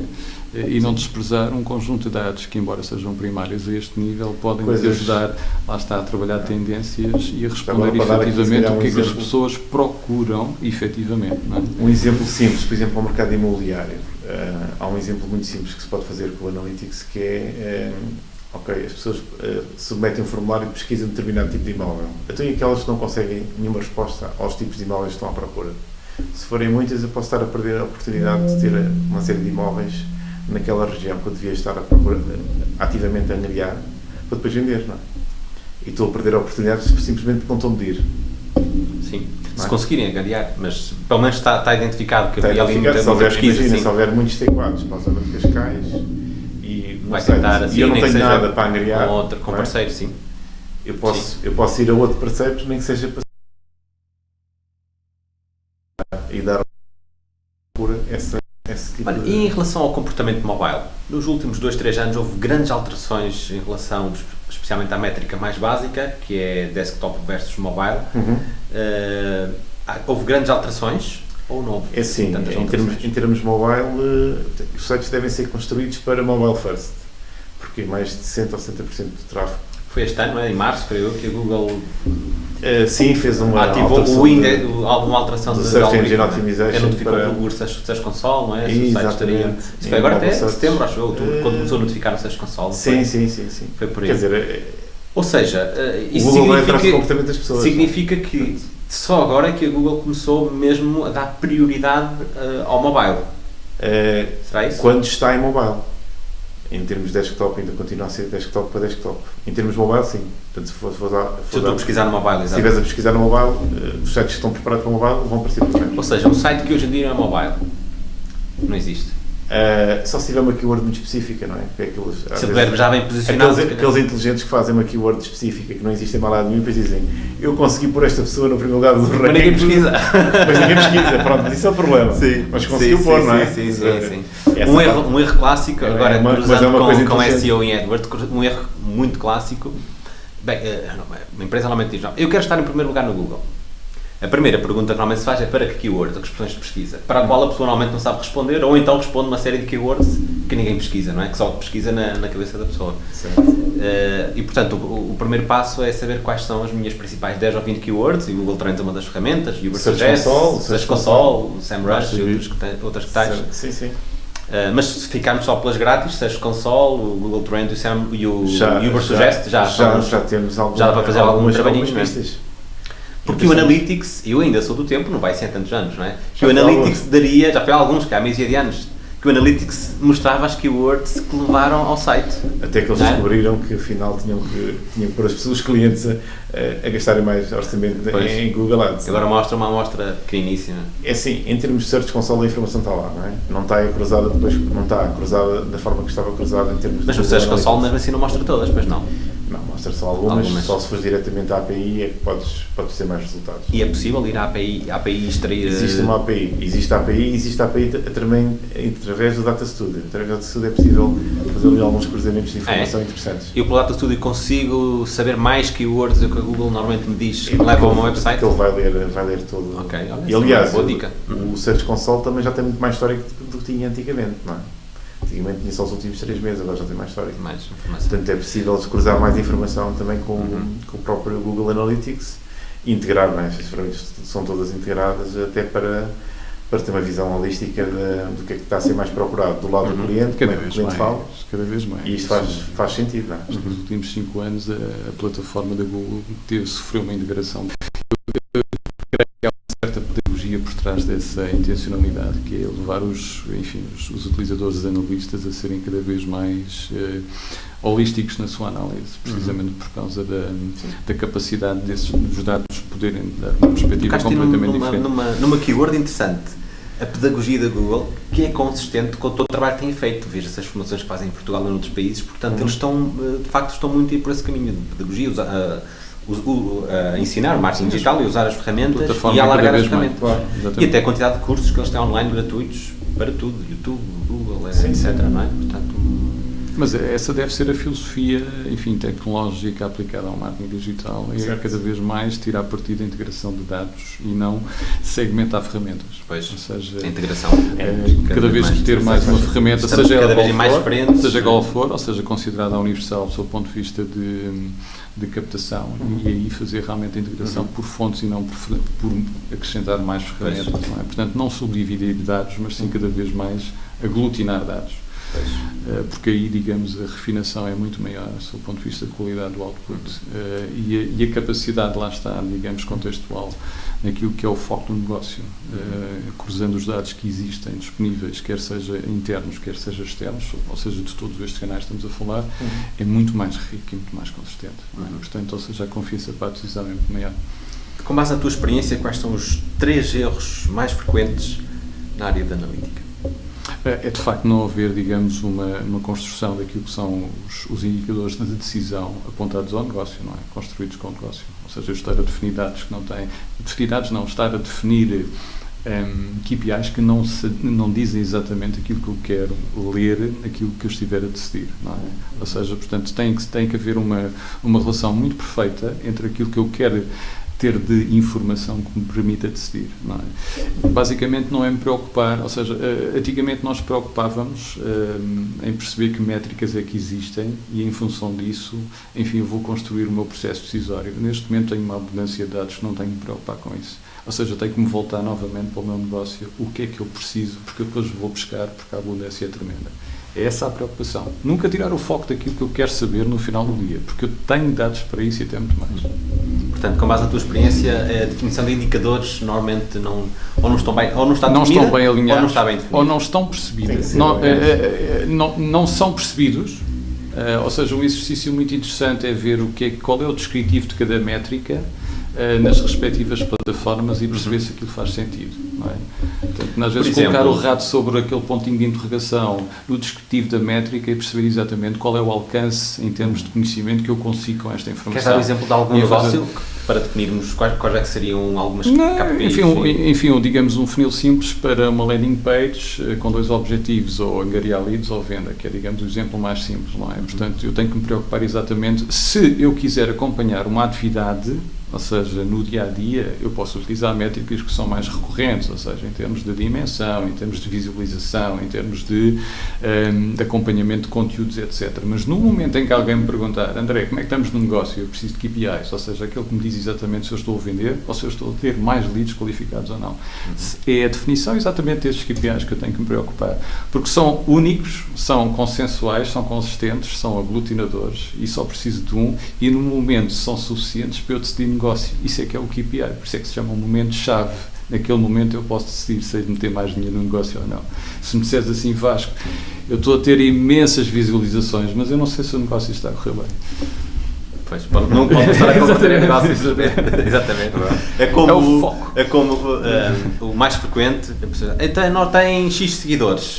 e não desprezar um conjunto de dados que, embora sejam primários a este nível, podem Coisas. ajudar, lá está, a trabalhar tendências e a responder efetivamente o que é que as pessoas procuram efetivamente. É? Um exemplo simples, por exemplo, ao mercado imobiliário. Uh, há um exemplo muito simples que se pode fazer com o Analytics que é, uh, ok, as pessoas uh, submetem um formulário e pesquisam determinado tipo de imóvel. Então, e aquelas que não conseguem nenhuma resposta aos tipos de imóveis que estão à procura? Se forem muitas, eu posso estar a perder a oportunidade de ter uma série de imóveis naquela região que eu devia estar a procurar, ativamente a angariar para depois vender, não é? E estou a perder oportunidades simplesmente porque não estou a medir. Sim, é? se conseguirem angariar, mas pelo menos está, está identificado que está havia ali muita, se houver, pesquisa. Imagina, se houver muitos T4 para a zona de Cascais e, Vai sei, tentar, assim, e eu não tenho nada para angariar. Com, outro, com é? parceiro, sim. Eu posso, sim. eu posso ir a outro parceiro, nem que seja para Olha. E em relação ao comportamento mobile? Nos últimos 2, 3 anos houve grandes alterações em relação, especialmente à métrica mais básica, que é desktop versus mobile. Uhum. Uh, houve grandes alterações ou não houve É sim, em termos, em termos mobile, uh, os sites devem ser construídos para mobile first, porque mais de 60% ou 70% do tráfego foi este ano, é? em março, creio que a Google uh, sim, fez uma ativou o index, alguma alteração do Search Engine Optimization que notificou para... o Search Console, não é? Exatamente. Isso foi agora até setembro, acho eu, uh, quando começou a notificar o Search Console. Sim, sim, sim, sim. Foi por aí. Quer dizer, ou seja, uh, isso significa, das pessoas, significa que só agora é que a Google começou mesmo a dar prioridade uh, ao mobile. Será isso? Quando está em mobile em termos de desktop ainda continua a ser desktop para desktop. Em termos mobile, sim. Portanto, se for, for, for, se estou a pesquisar no mobile, exatamente. Se estiveres a pesquisar no mobile, os sites que estão preparados para mobile vão aparecer primeiro. Ou seja, um site que hoje em dia não é mobile. Não existe. Uh, só se tiver uma keyword muito específica, não é? é aqueles, se vezes, já bem posicionado. Aqueles, aqueles, inteligentes que fazem uma keyword específica que não existe em mal lado nenhum e depois dizem eu consegui pôr esta pessoa no primeiro lugar do ranking. Mas ninguém pesquisa. mas ninguém pesquisa, pronto, isso é o problema. Sim. Mas conseguiu sim, pôr, sim, não é? Sim, sim, sim. Um, erro, um erro clássico, é, agora é uma, cruzando é com, com SEO em AdWords, um erro muito clássico. Bem, eh, uma empresa normalmente diz, não, eu quero estar em primeiro lugar no Google. A primeira pergunta que normalmente se faz é para que keywords, que expressões de pesquisa, para a qual a pessoa normalmente não sabe responder, ou então responde uma série de keywords que ninguém pesquisa, não é? Que só pesquisa na, na cabeça da pessoa. Uh, e portanto, o, o, primeiro passo é saber quais são as minhas principais 10 ou 20 keywords, e o Google Trends é uma das ferramentas, o Uber Suggest, Search Console, o SEMrush e que, outras que tais. Sim, sim. Uh, mas se ficarmos só pelas grátis, Search Console, o Google Trends e o, Sam, e o já, Uber já, Suggest, já, já, já, temos alguma, já dá para fazer alguns trabalhinhos, não é? Porque o Analytics, eu ainda sou do tempo, não vai ser há tantos anos, não é? Que o Analytics daria, já foi há alguns, que há meses de anos, que o Analytics mostrava as keywords que levaram ao site. Até que eles é? descobriram que afinal tinham que, tinham que pôr as pessoas, os clientes, a, a gastarem mais orçamento pois. em Google Ads. Agora mostra uma amostra pequeníssima. É assim, em termos de Search Console a informação está lá, não é? Não está cruzada depois, não está cruzada da forma que estava cruzada em termos Mas de. Mas o Search Console mesmo assim não mostra todas, pois não? Não, mostra só algumas, algumas. só se fores diretamente à API é que podes, podes ter mais resultados. E é possível ir à API, à API extrair... Existe uma API, existe a API e existe a API também através do Data Studio. Através do Data Studio é possível fazer ali alguns cruzamentos de informação é. interessantes. Eu pelo Data Studio consigo saber mais keywords do que Google normalmente me diz que me leva ao meu website? Porque ele vai ler, vai ler todo. Ok, olha, e aliás, boa dica. O, o Search Console também já tem muito mais história do que tinha antigamente, não é? Antigamente tinha só os últimos 3 meses, agora já tem mais história. Mais informação. Portanto, é possível cruzar mais informação também com, uhum. com o próprio Google Analytics integrar, não é? Estas ferramentas são todas integradas até para, para ter uma visão holística de, do que é que está a ser mais procurado do lado uhum. do cliente, cada como é que o cliente fala. Cada vez mais. E isto faz, faz sentido, não é? Nos últimos 5 anos, a, a, plataforma da Google teve, sofreu uma integração. Eu creio que há uma certa pedagogia por trás dessa intencionalidade, que é levar os, enfim, os, os utilizadores, os analistas, a serem cada vez mais uh, holísticos na sua análise, precisamente uhum. por causa da, da capacidade desses dos dados poderem dar uma perspectiva completamente numa, diferente. Numa, numa keyword interessante a pedagogia da Google, que é consistente com todo o trabalho que têm feito. Veja essas formações que fazem em Portugal e em outros países, portanto, uhum. eles estão, eh, de facto, estão muito a ir por esse caminho de pedagogia, a, a, a ensinar marketing digital e usar as ferramentas e alargar as ferramentas. Claro, e até a quantidade de cursos que eles têm online gratuitos para tudo, YouTube, Google, sim, etc. Não é? Portanto, mas essa deve ser a filosofia, enfim, tecnológica aplicada ao marketing digital. É certo. cada vez mais tirar partido da integração de dados e não segmentar ferramentas. Pois, ou seja, a integração. É, cada, cada vez que ter mais uma ferramenta, seja cada vez mais for, seja qual for, ou seja, considerada universal do seu ponto de vista de, de captação, uhum. e aí fazer realmente a integração uhum. por fontes e não por, por acrescentar mais ferramentas. Não é? Portanto, não subdividir dados, mas sim cada vez mais aglutinar dados. Eh, porque aí, digamos, a refinação é muito maior, do ponto de vista de qualidade do output uh, e, a, e, a, capacidade, lá está, digamos, contextual naquilo que é o foco do negócio, uh, cruzando os dados que existem disponíveis, quer seja internos, quer seja externos, ou seja, de todos estes canais que estamos a falar, uhum. é muito mais rico e muito mais consistente. É? Uhum. Portanto, ou seja, a confiança para a decisão é muito maior. Com base na tua experiência, quais são os três erros mais frequentes na área da analítica? É, é de facto não haver, digamos, uma, uma construção daquilo que são os, os indicadores de decisão apontados ao negócio, não é? Construídos com o negócio. Ou seja, estar a definir dados que não têm. Definir não, estar a definir um, KPIs que não, se, não dizem exatamente aquilo que eu quero ler, aquilo que eu estiver a decidir, não é? Ou seja, portanto, tem que, tem que haver uma, uma relação muito perfeita entre aquilo que eu quero ter de informação que me permita decidir. Não é? Basicamente não é me preocupar, ou seja, uh, antigamente nós preocupávamos uh, em perceber que métricas é que existem e em função disso, enfim, eu vou construir o meu processo decisório. Neste momento tenho uma abundância de dados não tenho que me preocupar com isso. Ou seja, tenho que me voltar novamente para o meu negócio, o que é que eu preciso, porque depois vou buscar, porque a abundância é tremenda. É essa a preocupação. Nunca tirar o foco daquilo que eu quero saber no final do dia, porque eu tenho dados para isso e até muito mais. Portanto, com base na tua experiência, a definição de indicadores normalmente não, ou não estão bem, ou não está não definida, estão bem alinhados, ou não está bem definido. ou não estão percebidos. Não, é, é, não, não são percebidos. Uh, ou seja, um exercício muito interessante é ver o que é, qual é o descritivo de cada métrica uh, nas respectivas plataformas e perceber se aquilo faz sentido. Não é? Portanto, às vezes exemplo, colocar o rato sobre aquele pontinho de interrogação no descritivo da métrica e perceber exatamente qual é o alcance em termos de conhecimento que eu consigo com esta informação. Queres dar um exemplo de algum negócio fazer... para definirmos quais, quais é que seriam algumas Não, KPIs? Enfim, um, enfim, digamos um funil simples para uma landing page uh, com dois objetivos, ou angariar leads ou venda, que é, digamos, o exemplo mais simples, não é? Portanto, eu tenho que me preocupar exatamente se eu quiser acompanhar uma atividade ou seja, no dia a dia eu posso utilizar métricas que são mais recorrentes, ou seja, em termos de dimensão, em termos de visualização, em termos de, um, de acompanhamento de conteúdos, etc. Mas no momento em que alguém me perguntar, André, como é que estamos no negócio? Eu preciso de KPIs, ou seja, aquele que me diz exatamente se eu estou a vender ou se eu estou a ter mais leads qualificados ou não. Uhum. É a definição exatamente destes KPIs que eu tenho que me preocupar, porque são únicos, são consensuais, são consistentes, são aglutinadores e só preciso de um e no momento são suficientes para eu decidir negócio negócio. Isso é que é o KPI, por isso é que se chama um momento-chave. Naquele momento eu posso decidir se hei de meter mais dinheiro no negócio ou não. Se me disseres assim, Vasco, eu estou a ter imensas visualizações, mas eu não sei se o negócio está a correr bem. Pois, não pode estar a combater negócios. Exatamente. É como, é o, foco. É como uh, o mais frequente. Então, tem X seguidores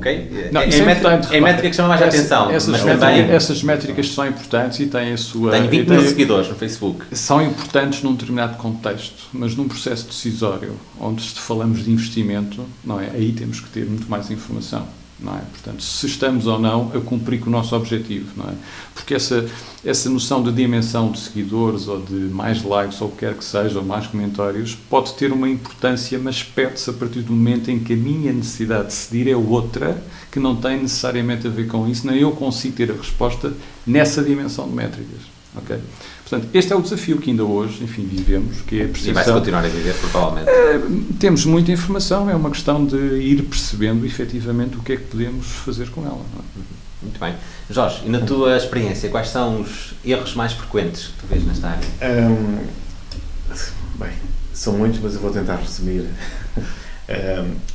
ok? Não, é, é, é, métrica, é métrica que chama mais essa, atenção. Essas, mas métricas, também, essas métricas são importantes e têm a sua. Tenho 20 mil seguidores no Facebook. São importantes num determinado contexto, mas num processo decisório, onde falamos de investimento, não é? Aí temos que ter muito mais informação não é? Portanto, se estamos ou não a cumprir com o nosso objetivo, não é? Porque essa, essa noção de dimensão de seguidores ou de mais likes ou o que quer que seja, ou mais comentários, pode ter uma importância, mas perde-se a partir do momento em que a minha necessidade de decidir é outra, que não tem necessariamente a ver com isso, nem eu consigo ter a resposta nessa dimensão de métricas. Ok? Portanto, este é o desafio que ainda hoje, enfim, vivemos, que é a percepção... E vai-se continuar a viver, provavelmente. Uh, temos muita informação, é uma questão de ir percebendo efetivamente o que é que podemos fazer com ela. É? Muito bem. Jorge, e na tua experiência, quais são os erros mais frequentes que tu vês nesta área? Um, bem, são muitos, mas eu vou tentar resumir.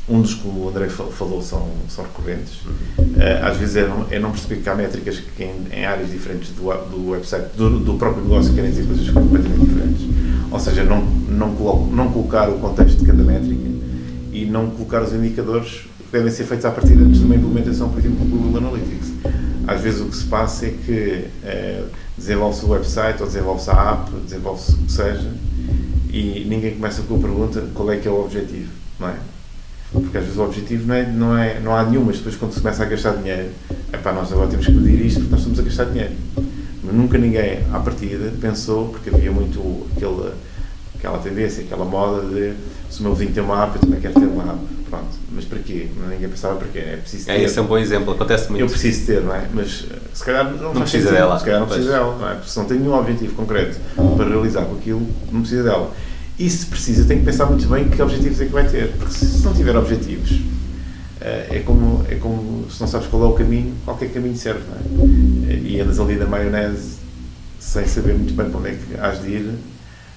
Um dos que o André falou são, são recorrentes. Uhum. Às vezes é não, é não perceber que há métricas que em, em áreas diferentes do, do website, do, do, próprio negócio, querem dizer coisas completamente diferentes. Ou seja, não, não, não colocar o contexto de cada métrica e não colocar os indicadores que devem ser feitos a partir antes de uma implementação, por exemplo, do Google Analytics. Às vezes o que se passa é que é, desenvolve-se o website ou desenvolve-se a app, desenvolve-se o que seja, e ninguém começa com a pergunta qual é que é o objetivo, não é? Porque às vezes o objetivo não, é, não, é, não há nenhum, mas depois quando se começa a gastar dinheiro, é pá, nós agora temos que pedir isto porque nós estamos a gastar dinheiro. Mas nunca ninguém, à partida, pensou, porque havia muito aquele, aquela tendência, aquela moda de se o meu vizinho tem uma app, eu também quero ter uma app. Pronto, mas para quê? Ninguém pensava para quê. É preciso é, ter. É, esse é um bom exemplo, acontece muito. Eu preciso ter, não é? Mas se calhar não, não precisa sentido, dela. Se calhar não precisa pois. dela, não é? Porque se não tem nenhum objetivo concreto para realizar com aquilo, não precisa dela. E se precisa, tem que pensar muito bem que objetivos é que vai ter. Porque se não tiver objetivos, eh, é como, é como se não sabes qual é o caminho, qualquer caminho serve, não é? E andas ali na maionese sem saber muito bem para onde é que has de ir,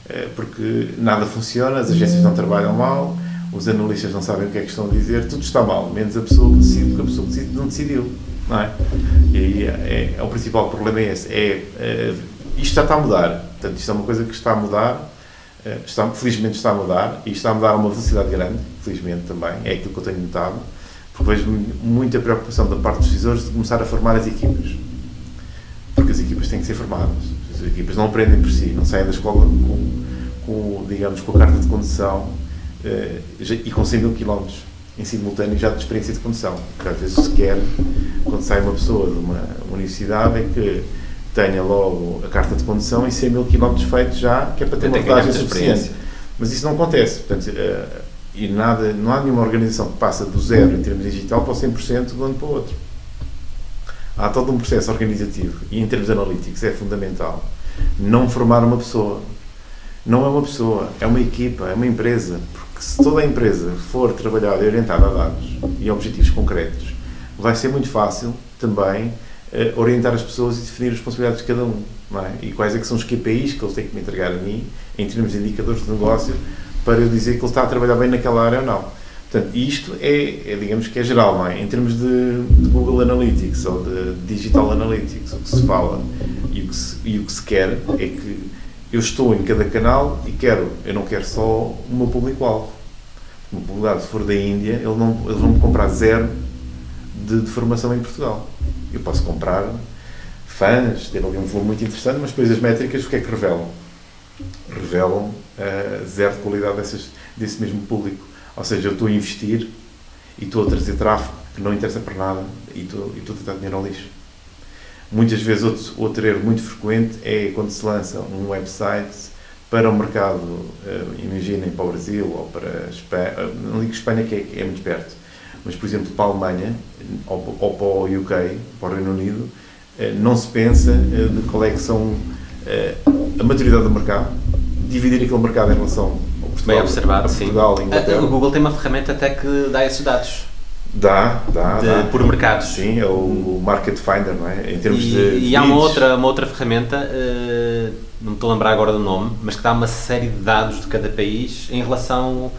eh, porque nada funciona, as agências não trabalham mal, os analistas não sabem o que é que estão a dizer, tudo está mal, menos a pessoa que decide, porque a pessoa que decide não decidiu, não é? E aí é, é o principal problema é esse, é, é, isto já está a mudar, portanto isto é uma coisa que está a mudar, eh, está, felizmente está a mudar, e está a mudar a uma velocidade grande, felizmente também, é aquilo que eu tenho notado, porque vejo muita preocupação da parte dos decisores de começar a formar as equipas, porque as equipas têm que ser formadas, as equipas não aprendem por si, não saem da escola com, com digamos, com a carta de condução uh, e com 100 mil quilómetros em simultâneo já de experiência de condução, porque às vezes se quer, quando sai uma pessoa de uma universidade, é que tenha logo a carta de condução e 100 mil quilómetros feitos já, que é para ter uma rodagem suficiente. Mas isso não acontece. Portanto, uh, e nada, não há nenhuma organização que passa do zero em termos digital para o 100% de um ano para o outro. Há todo um processo organizativo e em termos analíticos é fundamental não formar uma pessoa. Não é uma pessoa, é uma equipa, é uma empresa. Porque se toda a empresa for trabalhada e orientada a dados e a objetivos concretos, vai ser muito fácil também orientar as pessoas e definir as responsabilidades de cada um. É? E quais é que são os KPIs que eles têm que me entregar a mim, em termos de indicadores de negócio, para eu dizer que ele está a trabalhar bem naquela área ou não. Portanto, isto é, é digamos que é geral, é? Em termos de, de, Google Analytics ou de Digital Analytics, o que se fala e o que se, e o que se quer é que eu estou em cada canal e quero, eu não quero só o meu público-alvo. O meu público se for da Índia, ele não, eles vão me comprar zero de, de formação em Portugal. Eu posso comprar fãs, ter ali um volume muito interessante, mas depois as métricas o que é que revelam? Revelam uh, zero de qualidade dessas, desse mesmo público. Ou seja, eu estou a investir e estou a trazer tráfego que não interessa para nada e estou, a tentar dinheiro ao lixo. Muitas vezes, outro, outro erro muito frequente é quando se lança um website para o mercado, uh, imaginem, para o Brasil ou para a Espanha, não digo Espanha que é, é muito perto, mas, por exemplo, para a Alemanha ou, ou para o UK, para o Reino Unido, uh, não se pensa uh, de qual é que são a maturidade do mercado, dividir aquele mercado em relação ao Portugal, Bem observado, a Portugal, sim. Inglaterra. O Google tem uma ferramenta até que dá esses dados. Dá, dá, de, dá. Por mercados. Sim, é o Market Finder, não é? Em termos e, de. E há uma outra, uma outra ferramenta, não me estou a lembrar agora do nome, mas que dá uma série de dados de cada país em relação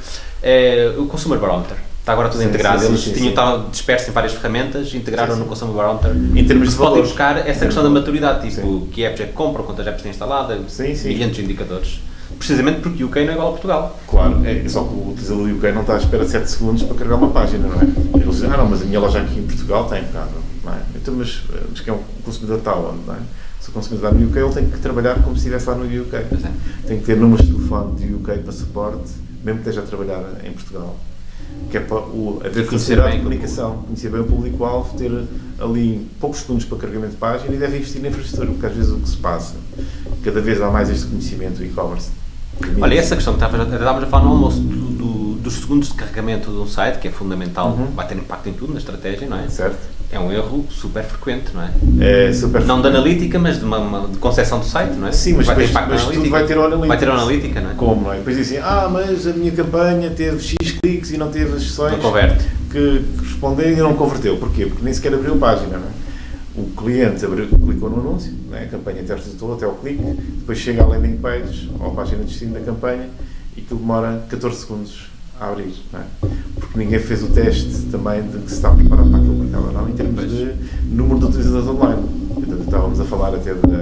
ao Consumer Barometer. Está agora tudo sim, integrado. Sim, Eles sim, tinham estado dispersos em várias ferramentas, integraram no Consumer Barometer. Em termos de podem buscar essa questão da maturidade, tipo que apps é que compram, quantas apps têm instalada, milhares de indicadores. Precisamente porque o UK não é igual a Portugal. Claro, é, só que o utilizador do UK não está à espera de 7 segundos para carregar uma página, não é? Eles dizem, ah não, mas a minha loja aqui em Portugal tem, claro, não é? Então, mas, mas que é um consumidor está onde, não é? Se o consumidor está no UK, ele tem que trabalhar como se estivesse lá no UK. É. Tem que ter números de telefone de UK para suporte, mesmo que esteja a trabalhar em Portugal. Que é para o, haver facilidade de comunicação, conhecer bem o público-alvo, ter ali poucos segundos para carregamento de página e deve investir na infraestrutura, porque às vezes o que se passa, cada vez há mais este conhecimento do e-commerce Olha, essa questão que estávamos a falar no almoço do, do, dos segundos de carregamento de um site, que é fundamental, uhum. vai ter impacto em tudo, na estratégia, não é? Certo. É um erro super frequente, não é? É super Não de analítica, mas de, uma, uma de concepção do site, não é? Sim, mas vai ter depois- na mas tudo analítica. vai ter o analytics. Vai ter o analítica, não é? Como, não é? Depois dizem, ah, mas a minha campanha teve X cliques e não teve as sessões Não converte. que corresponderam e não converteu. Porquê? Porque nem sequer abriu a página, não é? O cliente abriu, clicou no anúncio, não é? a campanha até resultou, até o clique, depois chega à landing page ou à página de destino da campanha e aquilo demora 14 segundos a abrir, é? Porque ninguém fez o teste também de que se está preparado para aquele mercado ou não, em termos Pois. de número de utilizadores online. Portanto, estávamos a falar até da,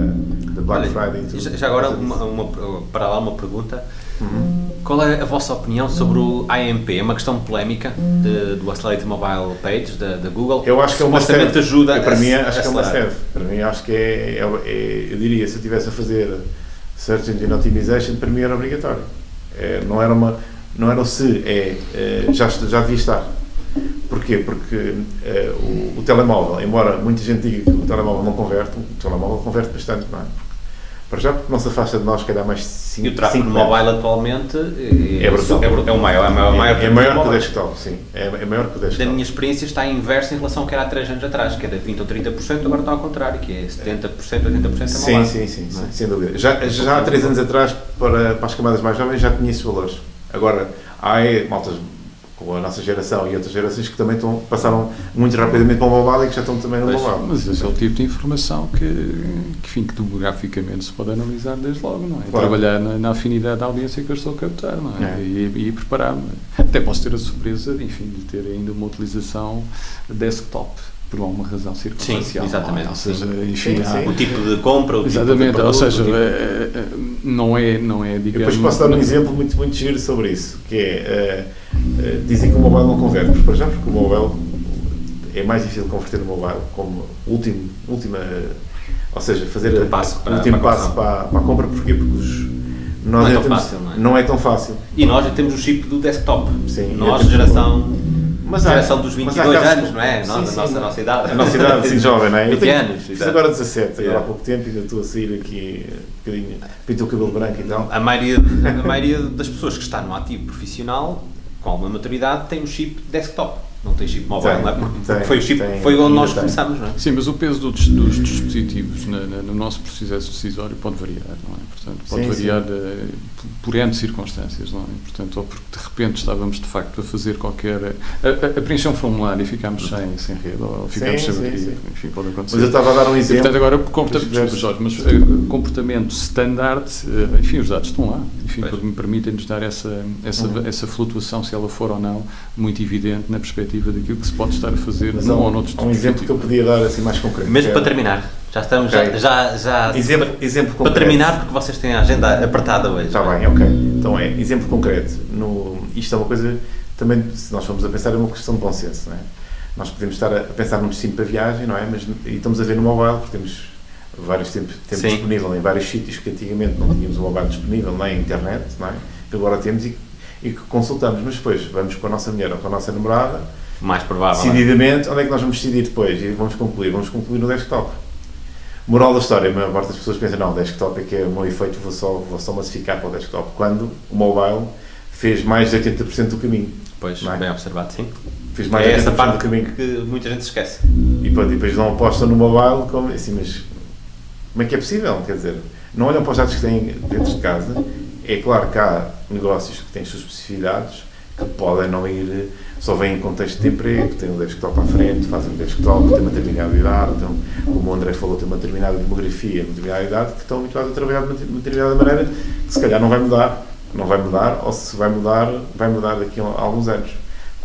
da Black Olha, Friday e tudo. já, já agora, uma, uma- para lá uma pergunta. Uhum. Qual é a vossa opinião sobre o AMP? É uma questão polémica de- do Accelerated Mobile Page da, da Google. Eu acho que é uma serve. ajuda Eu, para a mim, acho que é uma serve. Para mim, acho que é, é- é- Eu diria, se eu estivesse a fazer Search Engine Optimization, para mim era obrigatório. É, não era uma. Não era o se, é, é, já, já devia estar. Porquê? Porque é, o, o telemóvel, embora muita gente diga que o telemóvel não converte, o telemóvel converte bastante, não é? Para já, porque não se afasta de nós, calhar mais 5 E o tráfego mobile atualmente é, É brutal. é, é o maior. É, maior, maior É, é maior que o desktop, sim. É, é maior que o Da desktop. minha experiência está inversa em relação ao que era há 3 anos atrás, que era 20 ou 30%, agora está ao contrário, que é 70%, 80% a Sim, mobile. sim, sim, sim, é? sem dúvida. Já, já há três anos atrás, para, para as camadas mais jovens, já tinha esses valores. Agora, há maltas com a nossa geração e outras gerações que também estão, passaram muito rapidamente para o mobile e que já estão também no mobile. Mas esse é o tipo de informação que, que, enfim, que demograficamente se pode analisar desde logo, não é? Claro. Trabalhar na, na afinidade da audiência que eu estou a captar, não é? É. E, e preparar-me. Até posso ter a surpresa, enfim, de ter ainda uma utilização desktop, por alguma razão circunstancial. Sim, exatamente. Ou seja, Sim, enfim, há- sim. O tipo de compra, o Exatamente, tipo de ou produto, seja, o tipo- eh, eh, não é, não é Eu digamos... depois posso dar um não- exemplo muito, muito giro sobre isso, que é, eh, eh, dizem que o mobile não converte, mas para já porque o mobile é mais difícil converter no mobile como último, última, ou seja, fazer a- passo para- o último para passo para, para a compra, porquê? Porque os, Não é tão fácil, não é? Não é tão fácil. E nós já temos o chip do desktop. Sim, nós, temos geração, Mas há- geração dos mas há 22 casos- anos, não é? Sim, Nós, sim, a, nossa, a não. nossa idade. A nossa idade, assim, jovem, não é? Eu 20 tenho- anos, Fiz agora 17, agora há pouco tempo, ainda estou a sair aqui um bocadinho, pinto o cabelo branco e tal. A maioria, a maioria das pessoas que está no ativo profissional, com alguma maturidade, tem um chip desktop. Não tem chip mobile, Tem, não é? Porque tem, foi o chip, tem, foi onde nós tem. começamos, não é? Sim, mas o peso dos, dos dispositivos na- na- no nosso processo decisório pode variar, não é? Portanto, pode Sim, variar eh, por N circunstâncias, não é? Portanto, ou porque de repente estávamos de facto a fazer qualquer. a, a, a preencher um formulário e ficámos sem, sem rede, ou ficámos sem bateria, enfim, pode acontecer. Mas eu estava a dar um E, exemplo. portanto, agora, comporta Dos desculpa, diversos- Jorge, mas eh, comportamento standard, eh, enfim, os dados estão lá, enfim, Pois. porque me permitem-nos dar essa, essa, Uhum. essa flutuação, se ela for ou não, muito evidente na perspectiva daquilo que se pode estar a fazer Mas num há ou um, noutro há um exemplo que eu podia dar assim mais concreto. Mesmo para terminar. Já estamos, Ok. já, já, já Exemplo, exemplo para concreto. terminar, porque vocês têm a agenda apertada hoje. Está é? bem, ok. Então é, exemplo concreto. No, isto é uma coisa, também, se nós formos a pensar, é uma questão de bom senso, não é? Nós podemos estar a, pensar num destino para viagem, não é? Mas e estamos a ver no mobile, porque temos vários tempos, tempo disponível em vários sítios que antigamente não tínhamos o mobile disponível, nem a internet, não é? Que agora temos e, e que consultamos. Mas depois vamos com a nossa mulher ou com a nossa namorada, Mais provável. é? decididamente, onde é que nós vamos decidir depois? E vamos concluir? Vamos concluir no desktop. Moral da história, a maior parte das pessoas pensa, não, o desktop é que é o meu efeito, vou só, vou só massificar para o desktop. Quando o mobile fez mais de 80% do caminho. Pois, é? bem observado, sim. Fez mais É de 80% essa parte do caminho. que muita gente esquece. E pronto, e depois não apostam no mobile, como, assim, mas como é que é possível? Quer dizer, não olham para os dados que têm dentro de casa. É claro que há negócios que têm as suas especificidades, que podem não ir, só vêm em contexto de emprego, têm um desktop à frente, fazem um desktop, têm uma determinada idade, então, como o André falou, têm uma determinada demografia, uma determinada idade, que estão habituados a trabalhar de uma determinada maneira, que se calhar não vai mudar, não vai mudar, ou se vai mudar, vai mudar daqui a alguns anos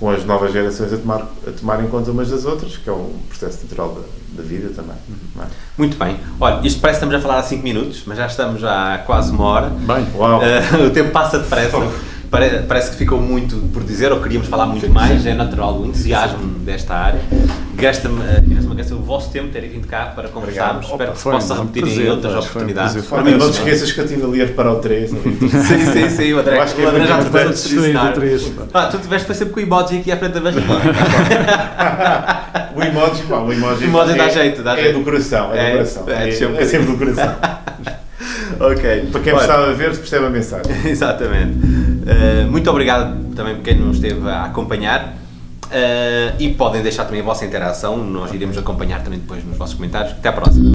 com as novas gerações a tomar, a tomar em conta umas das outras, que é um processo natural da, da vida também. não é? Muito bem. Olha, isto parece que estamos a falar há 5 minutos, mas já estamos já há quase uma hora. Bem, Uau! Eh, o tempo passa depressa. Pare- Parece que ficou muito por dizer, ou queríamos falar muito mais, é natural o entusiasmo desta área. Gasta-me, eh, gasta o vosso tempo ter vindo cá para conversarmos. Espero que se possa repetir em outras oportunidades. Para não te sim. esqueças que eu estive ali a reparar o 3. Sim, sim, sim, o André, acho que o é André muito já te ensinar. três, pá. Ah, tu tiveste foi sempre com o emoji aqui à frente da barriga. O emoji, pá, o emoji, O emoji dá é, jeito, dá é jeito. do coração, é, É, do coração. é, É, sempre um é sempre do coração. ok. Para quem Olha, estava a ver, percebe a mensagem. Exatamente. Uh, muito obrigado também por quem nos esteve a acompanhar. e podem deixar também a vossa interação, nós iremos acompanhar também depois nos vossos comentários. Até à próxima.